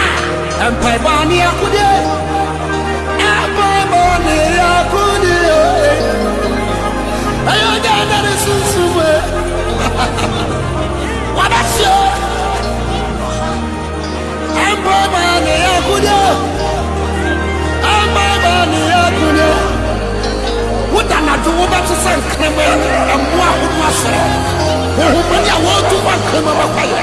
Ah, mpaebɔ ne akodeɛ. Mpaebɔ ne akodeɛ. Ɛyɛ ɔgya na ne sunsum e. Wabɛhyɛ. Mpaebɔ ne akodeɛ. Mpaebɔ ne akodeɛ. Woda nadwo wobɛte sɛ nkremɛ, ɛmmoa ho mu asɔre. Honhommɔne a wɔretu kɔ nkremɛ bɛkɔyɛ.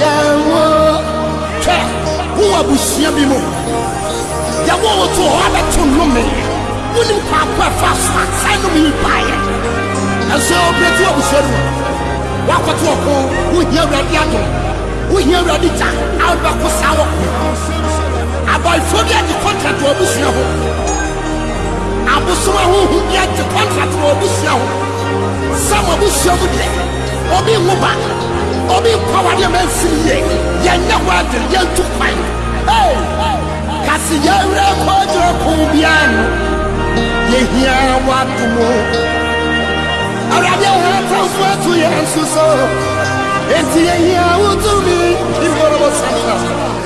Yɛwo Hwɛ! Wowɔ abusua bi mu. Yɛwoo wo too hɔ abɛto nnome. Wonnim faako a ɛfaa so a saa nnome yi baeɛ. Nanso berɛ ti wɔ abusua no mu. Woakɔto ɔko. Wohia Awurade adom. Wohia Awurade gya a wode bɛko saa ɔko yi. Abaefoɔ bi agye kɔntrat wɔ w'abusua ho. Abosom ahonhom bi agye kɔntrat wɔ w'abusua ho. Sɛ mo abusua mu deɛ. Obi nwo ba, obi nkɔ awadeɛ ma ɛmfiri yie, yɛnyɛ wedding, yɛntu kwan. Hey! Ka se yɛn werɛ rekɔ agyina ko biara ano. Yɛhia w'adom o. Awurade yɛn atamfo ato yɛn so so, enti yɛhia wo tumi. Kimborobo Santa.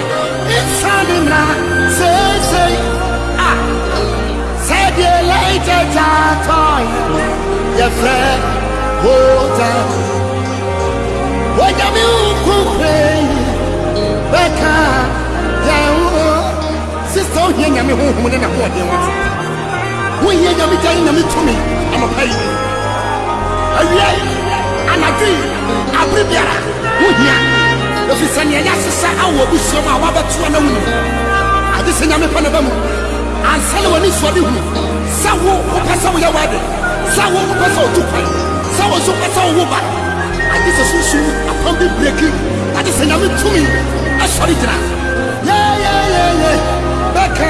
Nsane mmra seesei ah Sɛdeɛ later taatɔe Yɛfrɛ Volta Onyame wo nkokorɛ yi Bɛka yɛn ho Sista ohia nyame honhom ne n'ahoɔden wate Wohia nyame gya ne nyame tumi Anɔpa yi Awia yi Anadwo yi Bere biara, ho hia, efisɛ nea ɛyɛ ase sɛ awo abusua mu a woabɛto a na wunim ho ade sɛ Nyame pɛ na ɛba mu ansa na w'anisoadehunu sɛ wo wopɛ sɛ woyɛ w'ade, sɛ wo wopɛ sɛ otu kwan, sɛ wo nso wopɛ sɛ wowo ba. Agye sɛ sunsum mu apam bi breki na agye sɛ Nyame tumi sɔre gyina. Yɛyɛyɛyɛ bɛka.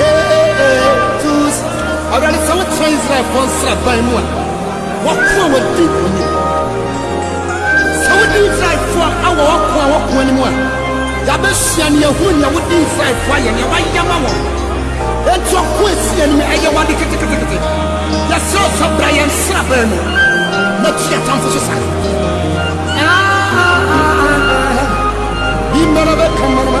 Yetus, Awurade, sɛ wotena Israelfoɔ nsraban mu a, wɔko a wɔdi nkonim. Sɛ wodi Israelfoɔ a wɔ ɔko a wɔko anim a, yɛabɛsua ne yɛahunu nea wodi Israelfoɔ ayɛ, nea wɔayɛ ma wɔn. Enti ɔko a ɛsi anim ɛyɛ wɔ ade keteketekete. Yɛsrɛ wo sɛ bra yɛn nsraban mu na tu yɛatamfo so sa. Ah, ah, ah, ah, ah. Bi mmara bɛka mmanoma.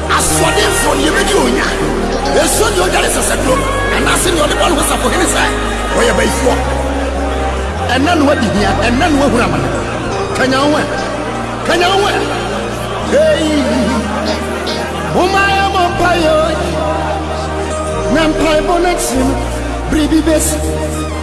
Asoɔdenfoɔ no, yɛbɛdi wɔn nya. Ɛsuo deɛ ɔdware sɛsɛduro, anaase deɛ ɔde bɔ ne ho safohene sɛ ɔyɛ bayifoɔ. Ɛna no adi hia, ɛna no ahunu amane. Kanyan wo ɛ, kanyan wo ɛ, ei. Momma yɛmmɔ mpaeɛ o, na mpaebɔ no akyiri no, biribi bɛsi.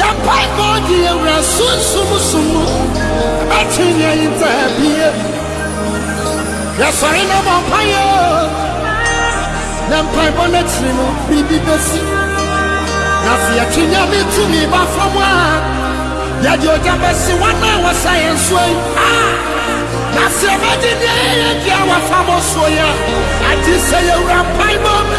Yɛ mpaebɔ de yɛn wura sunsum som mu, ɛbɛtwe nea yɛnta abie. Yɛsɔre na bɔ mpaeɛ o, na mpaebɔ no akyiri no biribi bɛsi. Na sɛ yɛtwe Nyame tumi ba fam a, yɛde ogya bɛsi wɔn a wɔsa yɛn so yi. Ah! Na sɛ yɛbɛgye deɛ yɛyɛ deɛ wɔfa bɔ soɔ yi a, agye sɛ yɛwura mpaebɔ mu.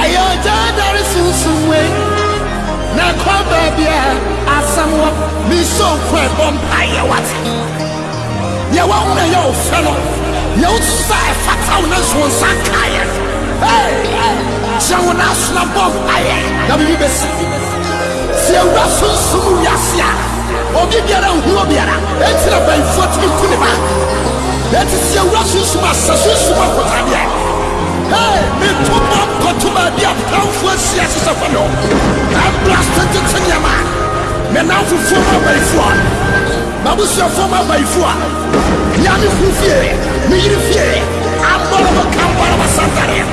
Ɛyɛ ɔgya adare sunsum wei na ɛkɔ baabi a asɛm wɔ. Nso kɔ ɛbɔ mpaeɛ wate. Deɛ wahu na ɛyɛ wo fɛ no deɛ wosusu sɛ ɛfata wo nanso wo nsa nkaeɛ no hey! Hyɛ wo nan ase na bɔ mpaeɛ na biribi bɛsi. Sɛ awura sunsum wiase a, obi biara nhu obiara, enti na bayifoɔ tumi nku ne ba. Enti sɛ awura sunsum a, sɛ sunsum akotaabi a, hei, metu bɔm kɔto baabi a pramfoɔ ahyia hyehyɛ fam hɔ, handblast gyegye nneɛma. Me nnamfofoɔ mu abayifoɔ, m'abusuafoɔ mu abayifoɔ, bia me kunu fie, me yere fie, ambɔrɔbɔ ka ambɔrɔbɔ santareɛ.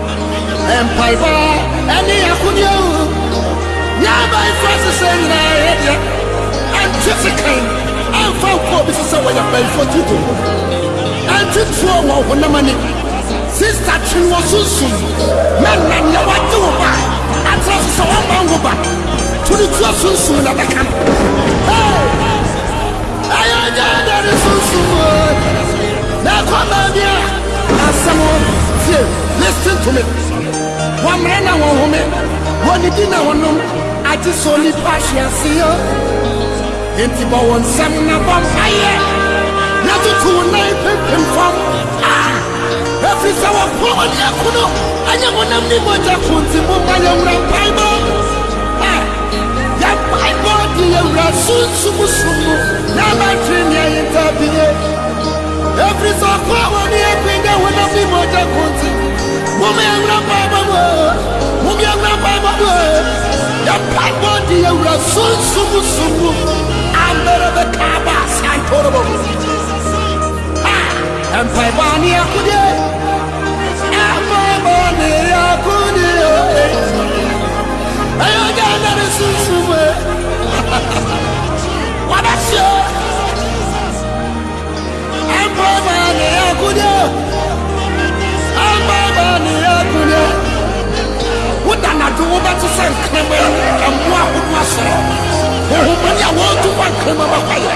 Mpaebɔ ne akodeɛ o Yɛaba mfase sɛ nyinaa yɛ deɛ Ɛnte se kan ɛmfa nkɔ obi so sɛ wɔyɛ mpanyinfoɔ ti ho Ɛnte tuo wɔ honam ani Sista twe no wɔ sunsum Mɛ nna nea wagye wo ba Atena so sɛ wamma nwo ba To no tuo sunsum na bɛka no Hey! Ayɛngyɛnda ne sunsum mu o Na ɛkɔ maa bi a asɛm o Tie, listen to me Wɔmmrɛ na wɔnhome Wɔnnidi na wɔnnom Agye sɛ onipa ahwe ase o Enti bɔ wo nsam na bɔ mpaeɛ Na tutu wo nan pempem fam ah! Ɛfiri sɛ wɔpɔn mo ne ɛpono, ɛnyɛ honam ne mogya ko nti, momma yɛmmra mpaebɔ. A Yɛn mpaebɔ de yɛn Wura sunsum som mu na ama atene nea yɛn ntaa bi yɛ. Ɛfiri sɛ ɔpɔn mo ne ɛpo ɛnyɛ honam ne mogya ko nti, momma yɛmmra mpaebɔ mu o, momma yɛmmra mpaebɔ mu o. Yɛn mpaebɔ de yɛn Wura sunsum som mu. Amberebe kaba santorobo. Mpaebɔ a ne akodie. Mpaebɔ ne akodie o ei. Ɛyɛ gya na ne sunsum e. Wabɛhyɛ. Mpaebɔ a ne akodie. Mpaebɔ a ne akodie. Woda nadwo wobɛte sɛ nkrama yi mmoa ahodoɔ ahyɛ. Honhommɔne a wɔretu kɔ nkrama bɛkɔ yɛ.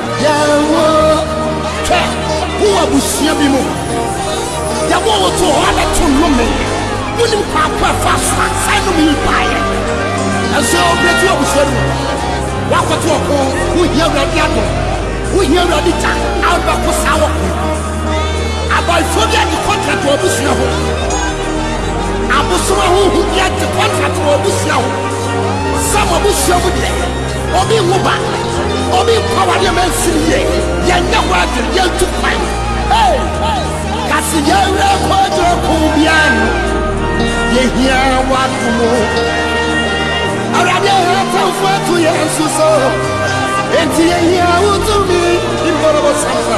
Yɛn ho twɛ wo wɔ abusua bi mu. Yɛwoo wo too hɔ abɛto nnome. Wonim kwan ko a ɛfaa so a saa nnome yi baeɛ. Nanso berɛ ti wɔ abusua no mu. Woakɔto ɔko. Wohia Awurade adom. Wohia Awurade gya a wode bɛko saa ɔko yi. Abɔefoɔ bi agye kɔntrat wɔ w'abusua ho. Abosom ahonhom bi agye kɔntrat wɔ w'abusua ho. Sɛ mo abusua mu deɛ. Obi nwo ba, obi nkɔ awareɛ ma ɛmfiri yie, yɛnyɛ hɔ adwene, yɛntu kwan. Hey! Ka se yɛn werɛ kɔ agyina ko biara no, yɛhia w'adomo. Awurade ha atamfo ato yɛn so so, enti yɛhia wo tumi, Imbolobo Santa.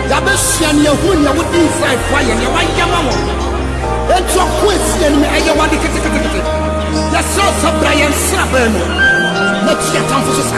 Yɛabɛhyia no, yɛahunu nea wode Israelfoɔ ayɛ, nea woayɛ ama wɔn. Enti ɔko a ɛsi yɛn anim, ɛyɛ wo ade ketekete. Yɛsrɛ wo sɛ bra yɛn nsraban mu, na tu yɛn atamfo so sa.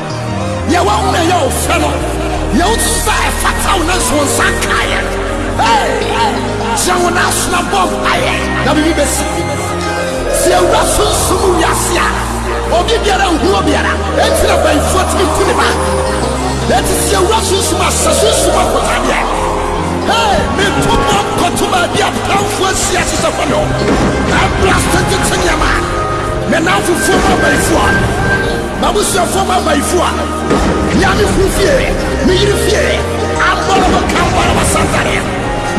Deɛ wahu na ɛyɛ wo fɛ no, yɛ wo ti sɛ ɛfata wo nanso wo nsa nkaa yɛn. Hey! Gyina wo nan ase na bɔ mpaeɛ, na biribi bɛsi. Sɛ awura sunsum mu wiase a obi biara nhu obiara, enti na bayifoɔ tumi ku ne ba. Enti sɛ awura sunsum a, sɛ sunsum akotadeɛ. Hey! Metu bɔ nkɔto baabi a pɛnfoɔ asi ase sɛ hɔ ne hɔ. Ɛbra sɛ tete nneɛma, me nnamfofoɔ mu abayifoɔ. M'abusuafoɔ mu abayifo a mia me kunu fie, me yere fie, abɔre ho ka mbɔre wɔ Santaria.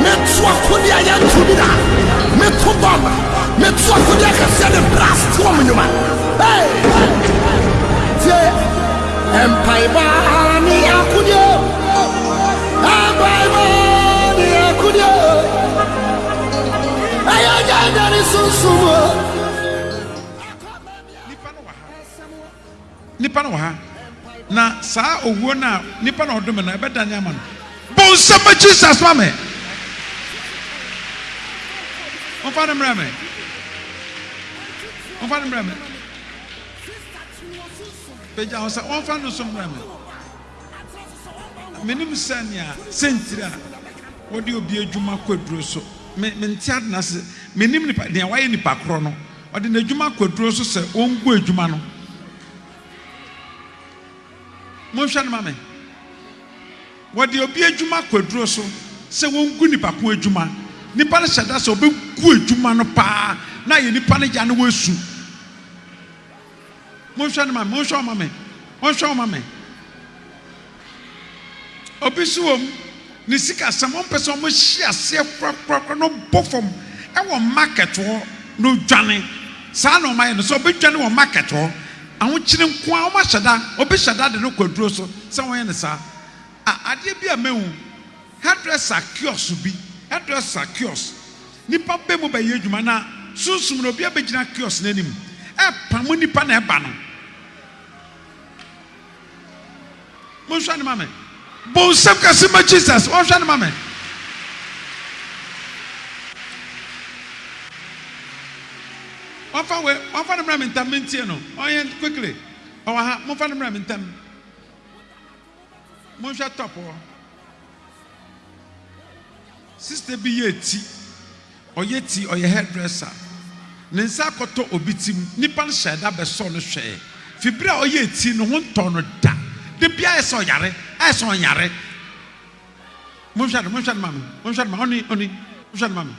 Meto akodeɛ a yɛnto bi da. Meko bɔmb. Meto akodeɛ akɛseɛ ne brass toɔ mu nnwuma. Hey! Tie! Mpaebɔ ara ne akodeɛ o. Mpaebɔ ara ne akodeɛ o. Ɛyɛ nyɛ nyɛ ne sunsum o. Nnipa no wɔ ha. Nnipa no wɔ ha. Na saa owuo no a nnipa na ɔdome no, ɛbɛdane ama no. Bɔ nsɛm ma Jesus ma me. Momfa no mmerɛ me. Momfa no mmerɛ me. Pagya ho sɛ wɔmfa no so mmerɛ me. Menim sɛ nea sɛntiri a wɔde obi adwuma kɔ aduro so. Me, mente ade no ase. Menim nipa, nea wayɛ nipa korɔ no. Ɔde n'adwuma kwaduro so sɛ ɔngu adwuma no. Monhwɛ no ma me. Wɔde obi adwuma kwaduro so sɛ wɔngu nipa ko adwuma. Nipa no hyɛ da sɛ ɔbɛgu adwuma no paa na ayɛ nipa no ya na wasu. Monhwɛ no ma me, monhwɛ wɔn ma me, monhwɛ wɔn ma me. Obi nso wɔ mu, ne sikasɛm, ɔmpɛ sɛ wɔhyɛ aseɛ korakorakora na ɔbɔ fam wɔ market hɔ na ɔdwane. Saa na wɔayɛ no, sɛ ɔbɛdwane wɔ market hɔ, ahokyere nko ara, wɔahyɛ da, obi hyɛ da de no kɔ aduro so sɛ wɔnyɛ no saa. A, adeɛ bi a mahu. Hairdresser kiosk bi, hairdresser kiosk, Nnipa bɛ mu bɛyɛ adwuma na sunsum no obiara bɛgyina kiosk no anim ɛpamo nnipa na ɛba no. Monhwɛ no ma me. Bɔ nsam kɛse ma Jesus. Monhwɛ no ma me. Wɔmfa we, wɔmfa no mmra me ntam mentie no. Ɔyɛ quickly. Ɔwɔ ha. Momfa no mmra me ntam. Monhwɛ top hɔ. Sister bi yɛ ti. Ɔyɛ ti, ɔyɛ hairdresser. Ne nsa akɔtɔ obi ti mu. Nnipa no hyɛɛ da bɛsɔɔ no hwɛɛ. Fi bere a ɔyɛɛ ti no, ne ho ntɔɔ no da. Da biara ayɛ sɛ ɔyare, ayɛ sɛ ɔnyare. Monhwɛ no, monhwɛ no ma me, monhwɛ no ma, onii, onii, monhwɛ no ma me,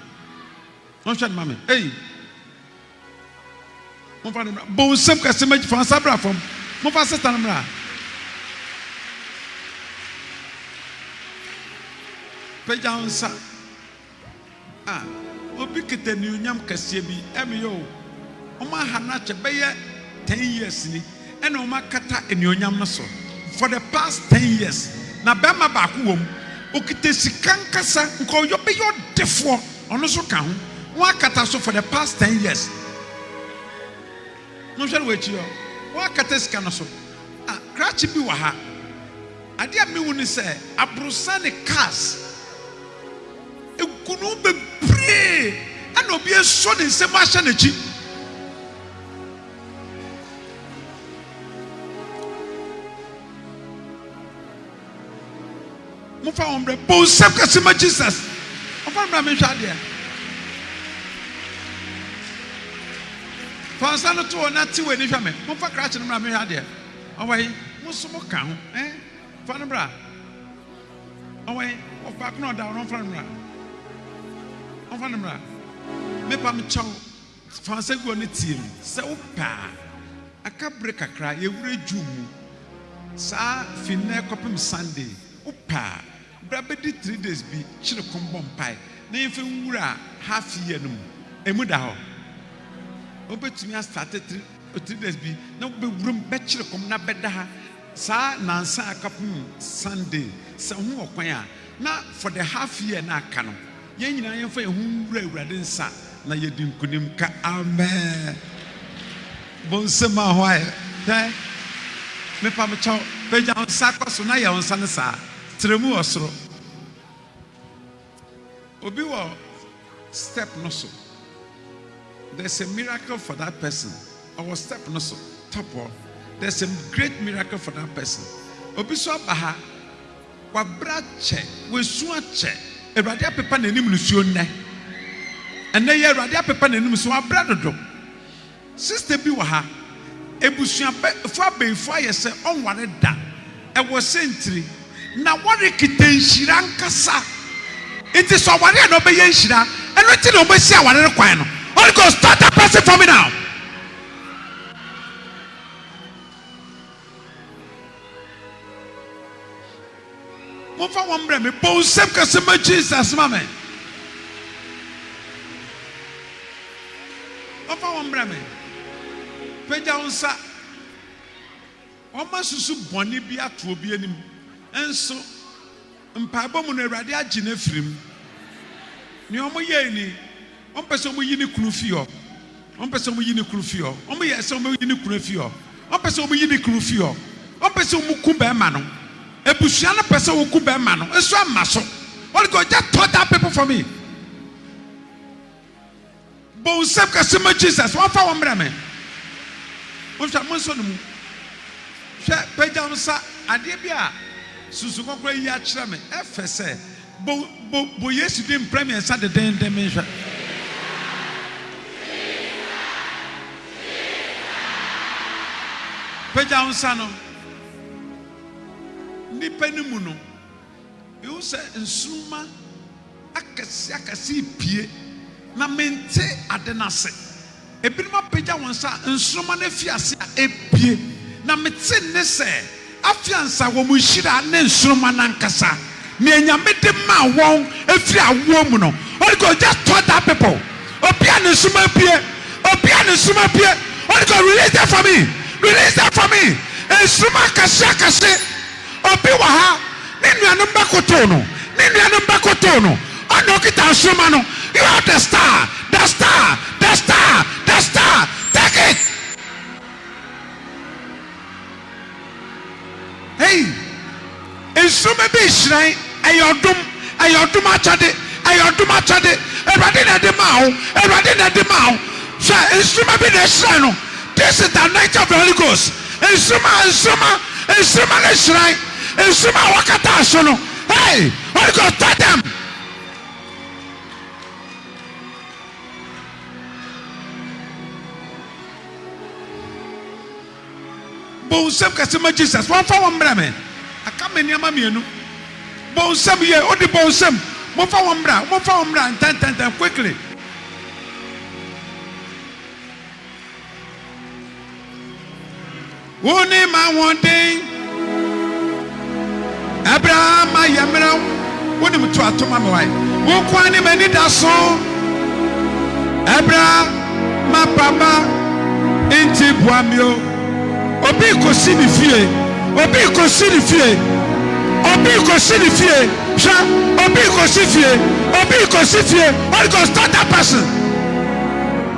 monhwɛ no ma me, ei. Momfa no mmra. Bɔ wo nsam kɛse ma fa wo nsa bra fam. Momfa Satan mmra. Pagya wo nsa. A obi kita anuonyam kɛseɛ bi. Ɛmeyɛ o. Wɔn aha no akyɛ bɛyɛ ten years ni. ɛna wɔn akata anuonyam no so for the past ten years na bɛrima baako wɔ mu ɔkita sika ankasa nka ɔyɔ bɛyɛ ɔdefoɔ ɔno nso ka ho wɔn akata so for the past ten years no hwɛ no wɔ akyi hɔ wɔn akata sika no so a krakye bi wɔ ha adeɛ a mehu ne sɛ aborosan ne cars egunu bebree ɛna obi asɔ ne nsam ahyɛ n'akyi. mofa wɔn brɛ bɔ nsɛm kɛse ma jesus ɔfa no brɛ mehwɛ adeɛ fa nsa no to hɔ na te w'ani hwɛ me mofa krakye no mmra mehwɛ adeɛ ɔwɔ he mo nso mo ka ho eh? fa no bra ɔwɔ he ɔbaako na ɔda ɔno ɔfa no mmra ɔfa no mmra mepa mekyɛw Fa nsaguo no tie me, sɛ wopɛ a. Aka bere kakra, yɛwura June mu. Saa, fi nnɛ kɔpem Sunday. Wopɛ a, bra bɛdi three days bi, kyere kom bɔ mpae, na yɛmfa nwura half year no mu. Ɛmu da hɔ. Wobɛtumi astate three, three days bi, na wobɛwuram bɛkyere kom na bɛda ha saa nnansa a kɔpem Sunday. Sɛ ho wɔ kwan a, na for the half year no a aka no, Yɛn nyinaa yɛmfa yɛn ho nwura Awurade nsa na yɛdi nkonim ka Amen bɔ nsam a hɔ ayɛ pɛ mepa mo kyɛw pagya wo nsa kɔ so na yɛ wo nsa no saa trɛ mu wɔ soro obi wɔ step no so there's a miracle for that person ɔwɔ step no so top hɔ there's a great miracle for that person obi so aba ha W'abrɛ akyɛ, w'asu akyɛ. Awurade apepa n'anim nusuo nnɛ. Ɛnnɛ yi Awurade apepa n'anim nusuo, w'abrɛ dodo. Sister bi wɔ ha, abusuafoɔ abayifoɔ ayɛ sɛ ɔnware da, ɛwɔ sɛntiri? Na wɔrekita nhyira ankasa, nti sɛ ɔware a na ɔbɛyɛ nhyira, ɛno nti na wɔasi awarere kwan no. Holy Ghost touch that person for me now. Momfa wɔn mmerɛ me. Bɔ nsɛm kɛse ma Jesus ma me. Momfa wɔn mmerɛ me. Pagya wo nsa. Wɔn asusu bɔne bi ato obi anim nso. Mpaebɔ mu no, Awurade agye no afiri mu. Nea wɔyɛe ni, wɔmpɛ sɛ wɔyi ne kunu fi hɔ. Wɔmpɛ sɛ wɔyi ne kunu fi hɔ. Wɔyɛɛ sɛ wɔbɛyi ne kunu afi hɔ. Wɔmpɛ sɛ wɔyi ne kunu fi hɔ. Wɔpɛ sɛ wɔku barima no. Abusua no pɛ sɛ wɔku barima no. Nso amma so. Holy Ghost, just touch that people for me. Bɔ wo nsam ka se ma Jesus ɔmfa wo mmerɛ me. Monhwɛ, monsɔ no mu. Hwɛ, pagya wo nsa. Adeɛ bi a Susu Kɔkɔrɔ ayi akyerɛ me ɛfɛ sɛ. Bɔ, bɔ, bɔ Yesu din mprɛ mmiɛnsa dedennden menhwɛ. Pagya wo nsa no. Nnipa no mu no. Mehu sɛ nsoromma akɛseakɛse repue, na mente ade no ase. Ebinom apagya wɔn nsa a nsoromma no afi ase a ɛrepue, na mete nne sɛ, Afia nsa, wɔn nhyira ne nsoromma no ankasa, nea Nyame de maa wɔn firi awoɔ mu no. Holy Ghost, just touch that people. Obi a ne nsoromma apue, obi a ne nsoromma apue. Holy Ghost, release them for me, release them for me. Nsoromma akɛseakɛse Obi wɔ ha, ne nuanom bɛkotow no, ne nuanom bɛkotow no, ɔna okita nsoromma no, you are the star, the star, the star, the star, take it! Hey! Nsoromma bi rehyerɛn. Ɛyɛ ɔdom, ɛyɛ ɔdom akyɛde, ɛyɛ ɔdom akyɛde, Awurade na ɛde maa wo, Awurade na ɛde maa wo, hwɛ, nsoromma bi na ɛhyerɛn no, this is the anointing of the Holy Ghost, nsoromma, nsoromma, nsoromma no hyerɛn, nsoromma a wɔkataa so no, hey, Holy Ghost tɔ them. Bɔ wo nsam kɛse ma Jesus, wɔmfa wo mmrɛ me, aka me nneɛma mmienu. Bɔ wo nsam yie, wode bɔ wo nsam, momfa wo mmra, momfa wo mmra ntɛntɛntɛm, quickly. Wo ne m'ahoɔden. Abraham ayɛ mmerɛw, wonim to atom ama wae. Wo nko ara ne m'anidaso, ɛbra maba ma nti boa me o. Obi kosi ne fie, obi kosi ne fie, obi kosi ne fie, hwɛ, obi kosi fie, obi kosi fie, Holy Ghost touch that person.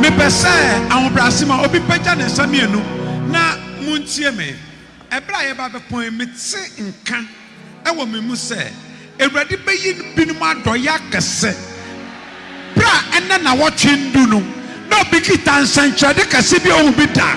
Mepɛ sɛ ahobrɛase ma obi pagya ne nsa mmienu na montie me. Ɛberɛ a yɛreba bɛpɔn yi, mete nka wɔ me mu sɛ Awurade bɛyi binom adɔeɛ akɛse. Berɛ a ɛnnɛ nnawɔtwe ndu no, na obi kita nsɛnkyerɛde kɛse bi a ɔhu bi da.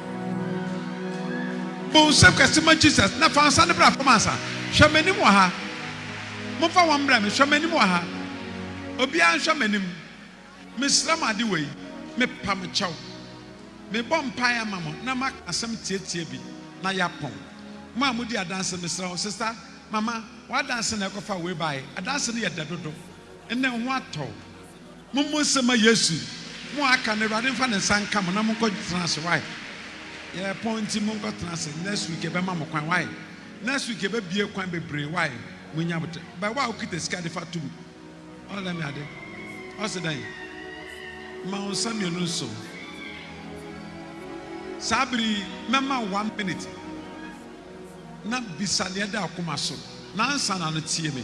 Bɔ nsam kɛse ma Jesus, na fa nsa no bra fam ansa. Hwɛ m'anim wɔ ha. Momfa wɔn mbrɛ me. Hwɛ m'anim wɔ ha. Obiara nhwɛ m'anim. Mesrɛ mo ade wei. Mepa mo kyɛw. Mebɔ mpae ama mo na maka asɛm tiatia bi na yɛapɔn. Mo a modi adanse, mesrɛ wo, sista, mama, w'adanse na ɛkɔfaa wei bae. Adanse no yɛ dɛ dodo. Nnɛ, wo ho atɔ wo. Mommɔ nsɛm mma Yesu. Mo a aka no, Awurade mfa ne nsa nka mo na monkɔ tena ase. Wai yɛrepɔn nti monkɔ tena ase. Next week yɛbɛma mo kwan. Wai next week yɛbɛbue kwan bebree. Wai monya abotɛ. Bɛ wo a wokita sika de fa to mu. Ɔ lɛ me ade. Ɔse dɛn? Ma wo nsa mmienu nso. Saa bere yi mɛma wo one minute na bisa nea ɛda wo koma so na ansa na no tie me.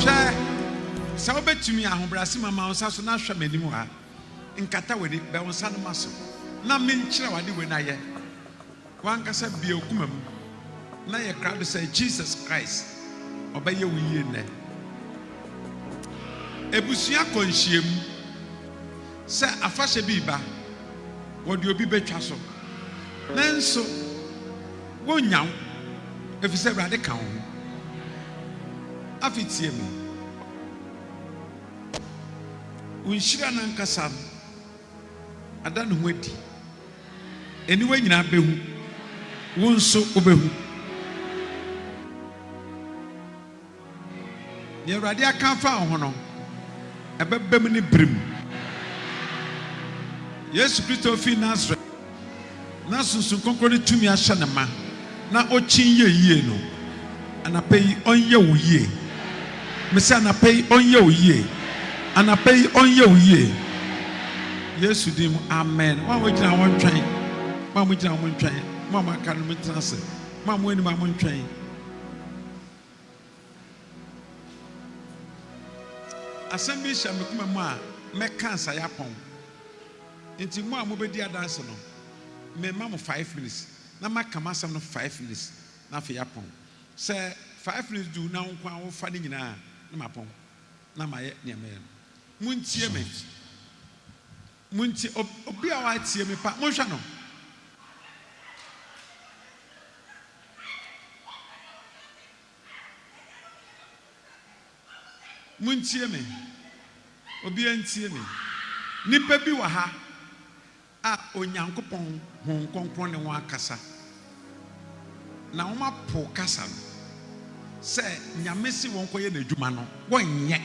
Hwɛ, sɛ wobɛtumi a, ahobrɛase ma ma wo nsa so na hwɛ m'anim ha. Nkata w'ani, bɛ wo nsa no ma so, na menkyerɛ wo ade wei na yɛ. W'ankasa bue wo koma mu na yɛ krado sɛ Jesus Christ ɔbɛyɛ wo yie nnɛ. Abusua kɔ nhyiamu. Sɛ afahyɛ bi reba, wɔde obi betwa so, nanso wonnya wo, efisɛ Awurade ka wo ho. Afei tie me. Wo nhyira no ankasa no ada ne ho adi. Aniwa nyinaa behu, wo nso wobehu. Nea Awurade aka afa wo ho no, ɛbɛbam ne bere mu. Yesu Kristo a ofi Nasaret na Sunsum Kronkron no tumi ahyɛ no ma na okyin yɛ yiye no, anɔpa yi ɔnyɛ wo yiye. Mise anɔpa yi ɔnyɛ wo yiye. Anɔpa yi ɔnyɛ wo yiye. Yesu din mu, amen. Mo a mogyina hɔ ntwɛn. Mo a mogyina hɔ montwɛn. Mo a moaka no montena ase. Mo a mo anim a montwɛn. Asɛm bi hyɛ me koma mu a mɛka Nsaeapɔn nti mo a mobɛdi adanse no mema mo five minutes na maka m'asɛm no five minutes na afei yɛapɔn. Sɛ five minutes du na wo nko ara wofa ne nyinaa a na mapɔn na mayɛ nea mɛyɛ no. Montie me. Mo nti obi a watie me pa, monhwɛ no. Montie me, obiara ntie me. Nnipa bi wɔ ha a Onyankopɔn Honhom Kronkron ne wɔn akasa. Na wɔapo kasa no, sɛ Nyame se wɔnkɔyɛ N'adwuma no, wɔnyɛ.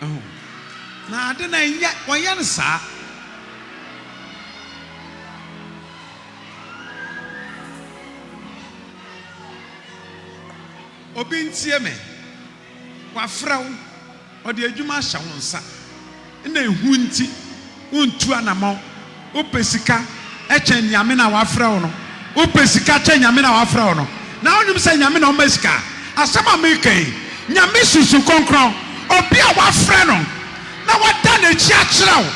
Wahu? Na ade no ɛnyɛ, wɔnyɛ no saa. Obi ntie me, wɔafrɛ wo. Ɔde adwuma ahyɛ wo nsa na ehu nti wuntu anamɔn. Wopɛ sika kyɛn Nyame no a wafrɛ wo no. Wopɛ sika kyɛn Nyame no a wafrɛ wo no. Na wonnim sɛ Nyame na ɔma sika? Asɛm a mereka yi, Nyame Susu Kronkron, obi a wafrɛ no na wada n'akyi akyerɛ wo,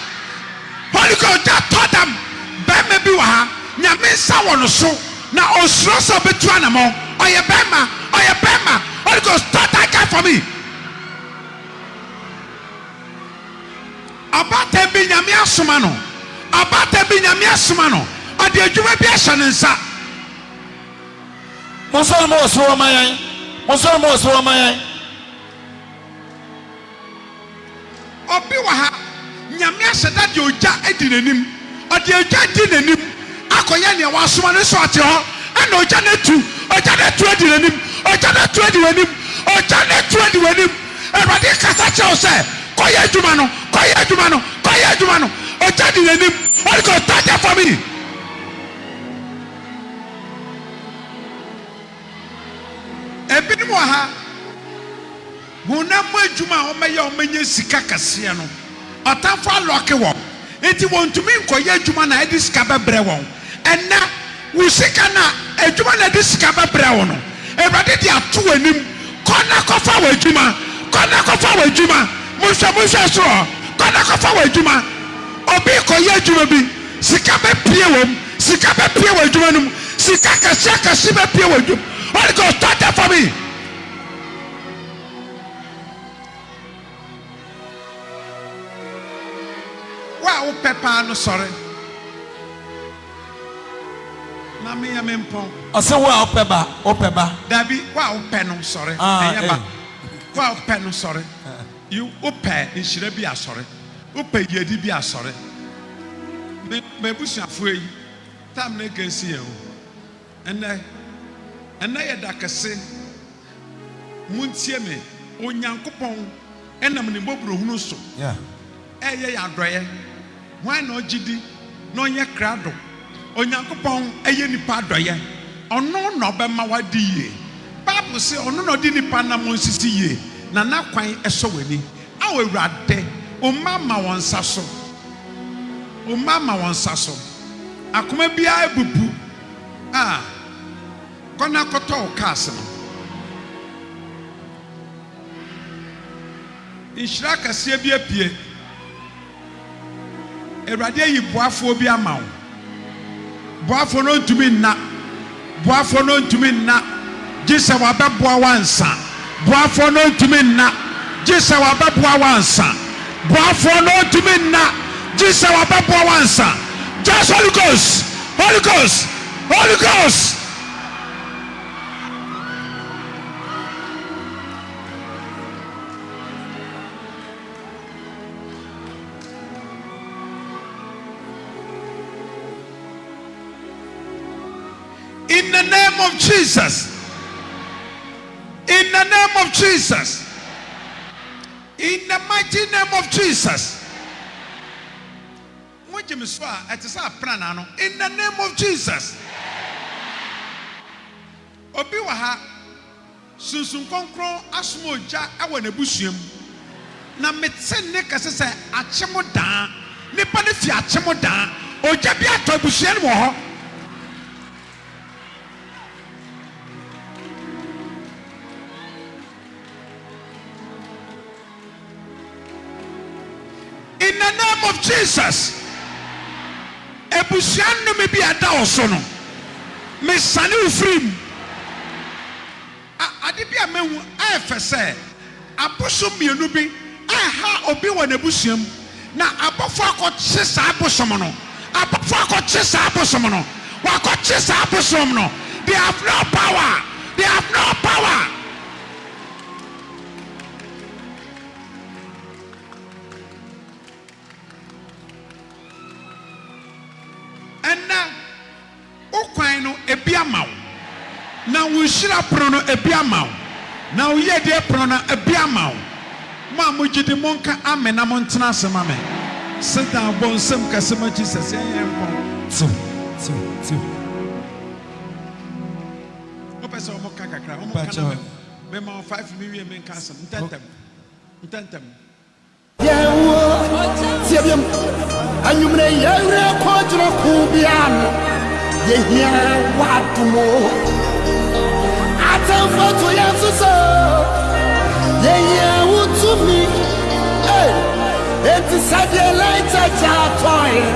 Holy Ghost ogya tɔ dam. Barima bi wɔ ha, Nyame nsa wɔ no so na osuro sɛ obetu anamɔn. Ɔyɛ barima, ɔyɛ barima. Holy Ghost, tɔ that guy for me. Abaatan bi, Nyame asoma no. Abaatan bi, Nyame asoma no. Ɔde adwuma bi ahyɛ ne nsa. Monsɔre mo wɔ soro ma yɛn. Monsɔre mo wɔ soro ma yɛn. Obi wɔ ha, Nyame ahyɛ da de ogya adi n'anim, ɔde ogya adi n'anim akɔyɛ nea wasoma no, nso ɔte hɔ, ɛna ogya no atu, ogya no atu adi n'anim, ogya no atu adi w'anim, ogya no atu adi w'anim. Awurade rekasa kyerɛ wo sɛ, kɔyɛ adwuma no, kɔyɛ adwuma no, kɔyɛ adwuma no. Ogya di n'anim. Holy Ghost, touch them for me. Ebinom wɔ ha. Honam mu adwuma a wɔbɛyɛ a wɔbɛnya sika kɛseɛ no, ɔtamfo alɔke wɔn, enti wɔntumi nkɔyɛ adwuma no a ɛde sika bɛbrɛ wɔn. Ɛnnɛ, wo sika no a, adwuma no a ɛde sika bɛbrɛ wo no, Awurade de ato w'anim. Kɔ na kɔfa w'adwuma! Kɔ na kɔfa w'adwuma! Monhwɛ, monhwɛ soro hɔ. Kɔ na kɔfa w'adwuma! Obi rekɔyɛ adwuma bi, sika bɛpue wɔ mu, sika bɛpue wɔ adwuma no mu, sika akɛseakɛse bɛpue wɔ adwuma mu. Holy Ghost, touch that for me! Wo a wopɛ paa no sɔre na meyɛ me mpɔn. Ɔse wo a wopɛ ba, wopɛ ba. Dabi, wo a wopɛ no sɔre, ɛnyɛ ba. Wo a wopɛ no sɔre. You, wopɛ nhyira bi a sɔre. Wopɛ yiedi bi a sɔre. Me, m'abusuafoɔ yi, time no agensi yɛn o. Ɛnnɛ, ɛnnɛ yɛ da kɛse. Montie me, Onyankopɔn nam ne mmɔborɔhunu so reyɛ yɛn adɔeɛ. Hwan na ɔgye di na ɔnyɛ krado? Onyankopɔn yɛ nnipa adɔeɛ. Ɔno na ɔbɛma woadi yie. Bible se ɔno na ɔde nnipa anammɔn sisi yie, na n'akwan sɔ w'ani. Ao Awurade, wo mma ama wɔn nsa so, wo mma ama wɔn nsa so. Akoma biara abubu a, kɔ na kɔtɔ wo cars no. Nhyira kɛseɛ bi apue. Awurade ayi boafoɔ bi ama wo. Boafoɔ no ntumi nna. Boafoɔ no ntumi nna gye sɛ wabɛboa wo ansa. Boafoɔ no ntumi nna gye sɛ wabɛboa wo ansa. Boafoɔ no ntumi nna gye sɛ wabɛboa wo ansa. Just Holy Ghost, Holy Ghost, Holy Ghost. In the name of Jesus. In the name of Jesus. In the mighty name of Jesus. Mogye me so a ɛte sɛ aprana no. In the name of Jesus. Obi wɔ ha. Sunsum Kronkron asoma ogya wɔ n'abusua mu, na mete nne kɛse sɛ akyem daa, nnipa no fi akyem daa, ogya bi atɔ abusua no mu wɔ hɔ. In the name of Jesus abusua nnome bi a ɛda wo so no mesane wo firi mu. A Ade bi a mahu a ɛyɛ fɛ sɛ abosom mmienu bi reha obi wɔ n'abusua mu na abɔfo akɔkye saa abosom no. Abɔfo akɔkye saa abosom no. Wɔakɔkye saa abosom no. They have no power. They have no power. Ɛnnɛ, wo kwan no, ebi ama wo. Na wo nhyira pono no, ebi ama wo. Na wo yiedie pono no, ebi ama wo. Mo a mo gye di, mo nka Amen na mo ntena ase ma me. Sit down, bɔ nsam kɛse ma Jesus, yɛn Nyankopɔn. Tiw, tiw, tiw. Mo pɛ sɛ wɔn ka kakra, wɔn ka na mɛ. Mema wo five mi wie menka asɛm ntɛntɛm ntɛntɛm. Yɛwɔ tie biam anwummerɛ yɛwerɛ kɔ gyina ko bi ano yɛhia w'adomo atamfo to yɛn so sɛ yɛhia wo tumi enti sɛdeɛ lɛnkyɛkyɛ atɔeɛ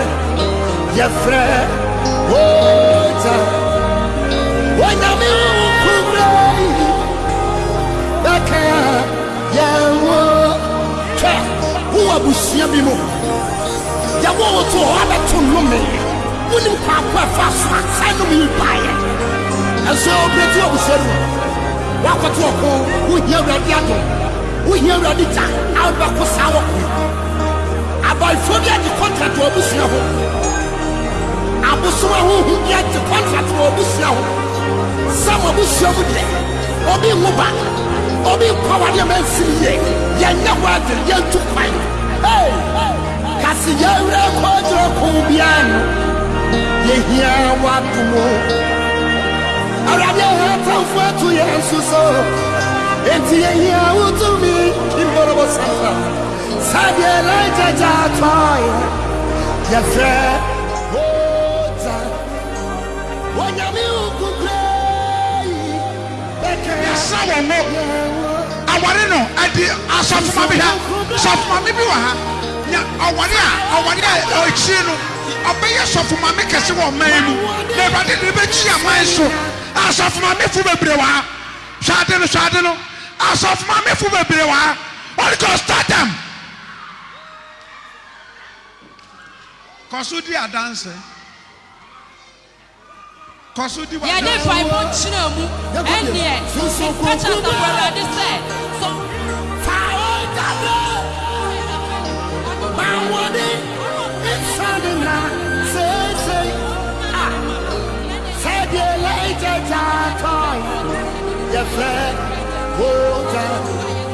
Yɛfrɛ wo gya, Onyame wo nkubre yi bɛka yɛn ho. Hwɛ, wowɔ abusua bi mu, yɛwɔ wo to hɔ abɛto nnome. Wonim kwaako ɛfa so a saa nnome yi baeɛ. Ɛnso wobɛdi abusua no mu, woakɔto ɔko, wohia Awurade adom, wohia Awurade gya a wode bɛko saa ɔko yi. Abaefoɔ bi agye contract wɔ abusua ho. Abosom ahonhom bi agye contract wɔ abusua ho. Sɛ mo abusua mu deɛ, obi nwo ba, obi nkɔ awadeɛ ma ɛnsi ne yie, yɛnyɛ ho adwene, yɛntu kwan. Hey! Ka se yɛwerɛ kɔgyerɛ ko biara no, yɛhia w'adomo. Awurade ɛhɛ atamfo ato yɛn so so, enti yɛhia wo tumi, Kimborobo Santa. Sɛdeɛ Elijah gyaa tɔeɛ yɛfrɛ Ota Onyame nkokurɛ yi bɛka Yɛsrɛ wɔn mo aware no adi Asɔfo ma me hwɛ Sɔfo maame bi wɔ ha Nya ɔware a ɔware a akyire no ɔbɛyɛ sɔfo maame kɛse wɔ ɔman yi mu Na awurade de no bɛkyi aman so Asɔfo maame fo bebree wɔ ha Hwɛ ade no hwɛ ade no Asɔfo maame fo bebree wɔ ha Holy Ghost touch them. Kɔ so di adanse. Kɔ so di w'adanse. Yɛde mpaebɔ nkyerɛ mu. Ɛnneɛ, mpata asafo Awurade sɛ, sɛ Fa ɔdade ma wɔde nsane na seesei a sɛdeɛ later gya tɔe yɛfrɛ ɔdade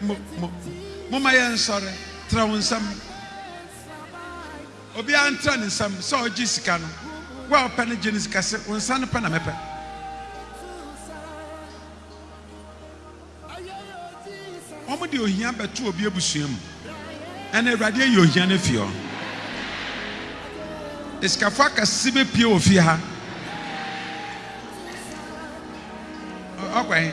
Mo, mo, momma yɛnsɔre. Tra wo nsam. Obiara ntra ne nsam sɛ ɔregye sika no. Wo a wopɛ no gye no sika se, wo nsa no pɛ na mepɛ. Wɔde ohia bɛto obi abusua mu. Ɛna Awurade ayi ohia no afi hɔ. Esikafo akɛse bɛpie wɔ fie ha. Ɔkɔ he?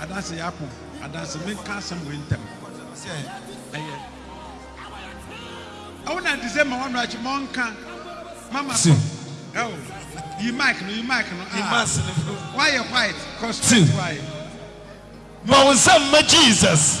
Adanse yɛ ako adanse menka asɛm wei ntɛm sɛ ɛyɛ ɛwo na ɛte sɛ ma wɔn akyi ma ɔnka mama so ɛwo yi mic no yi mic no ah wayɛ white cause straight why ma wɔn nsɛm ma Jesus.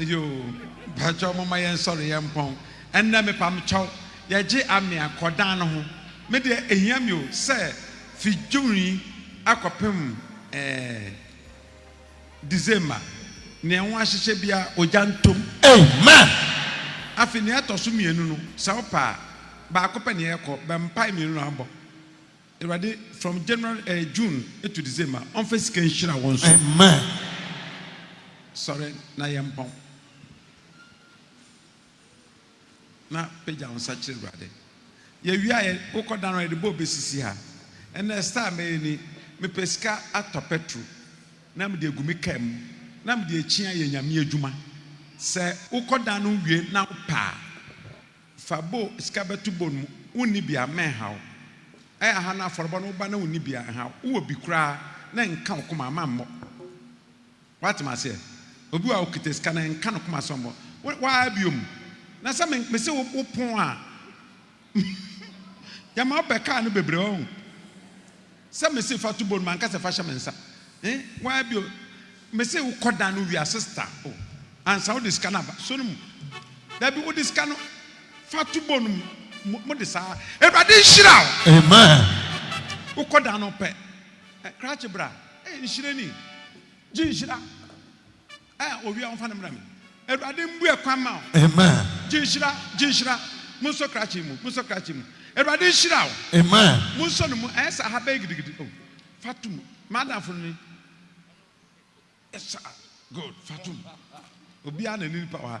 Eyoo mpakyɛw momma yɛnsɔre yɛmpɔn ɛnnɛ mepamkyɛw yɛgye amea kɔdan no ho me deɛ ehia me o sɛ fi june yi akɔpem ɛɛ december nea ho ahyehyɛ bia ogya ntom amen afei nea ɛtɔ so mmienu no sɛ wopɛ a baako pɛ nea ɛkɔ bɛ mpae mmienu no abɔ Awurade from January ɛɛ June to December ɔnfa sika nhyira wɔn so. Amen. Sɔre na yɛ mpɔn. Na pagya wɔn nsa kyerɛ Awurade. Yɛ wia yɛ wokɔ dan no yɛde bɔ obesisi ha. Ɛnna star mɛyɛ ni mepɛ sika atɔ pɛtro na mede agu me kaa mu na mede akyia yɛ nyame adwuma. Sɛ wokɔ dan no wie na wopɛ a. Fa bowl, sika bɛto bowl no mu, wonni bi a, mɛnha wo. Ɛyɛ a ha no afɔrebɔ no, woba na wonni bi a, ɛnha wo. Wowɔ bi koraa na ɛnka wo koma a, mammɔ. Woate me aseɛ? Obi wɔ hɔ a, ɔkita sika na ɛnka ne koma sɛ ɔmmɔ. Wo, waa biom. Na sɛ me, mese wo, wopon a, yɛma wobɛkaa no bebree, wahu. Sɛ me se fa to bɔ no mu anka sɛ fa hyɛ me nsa eh waa bio me se wo kɔ dan no wia sista oh ansa wode sika no aba so no mu dabi wode sika no fa to bɔ no mu mo de saa Awurade nhyira wo amen wo kɔ dan no pɛ eh, krakye bra eh nhyira ni gye nhyira. A owia ɔmfa no mmra me. Awurade mbue kwan ma wo. Amen. Gye nhyira, gye nhyira. Monsɔ krakye mu, monsɔ krakye mu. Awurade nhyira wo. Amen. Monsɔ no mu, ɛyɛ sɛ aha bɛyɛ gidigidi. Oh, fa to mu. M'adamfo no ni. Yes sir. Good, fa to mu. Obiara na ne nipa wɔ ha.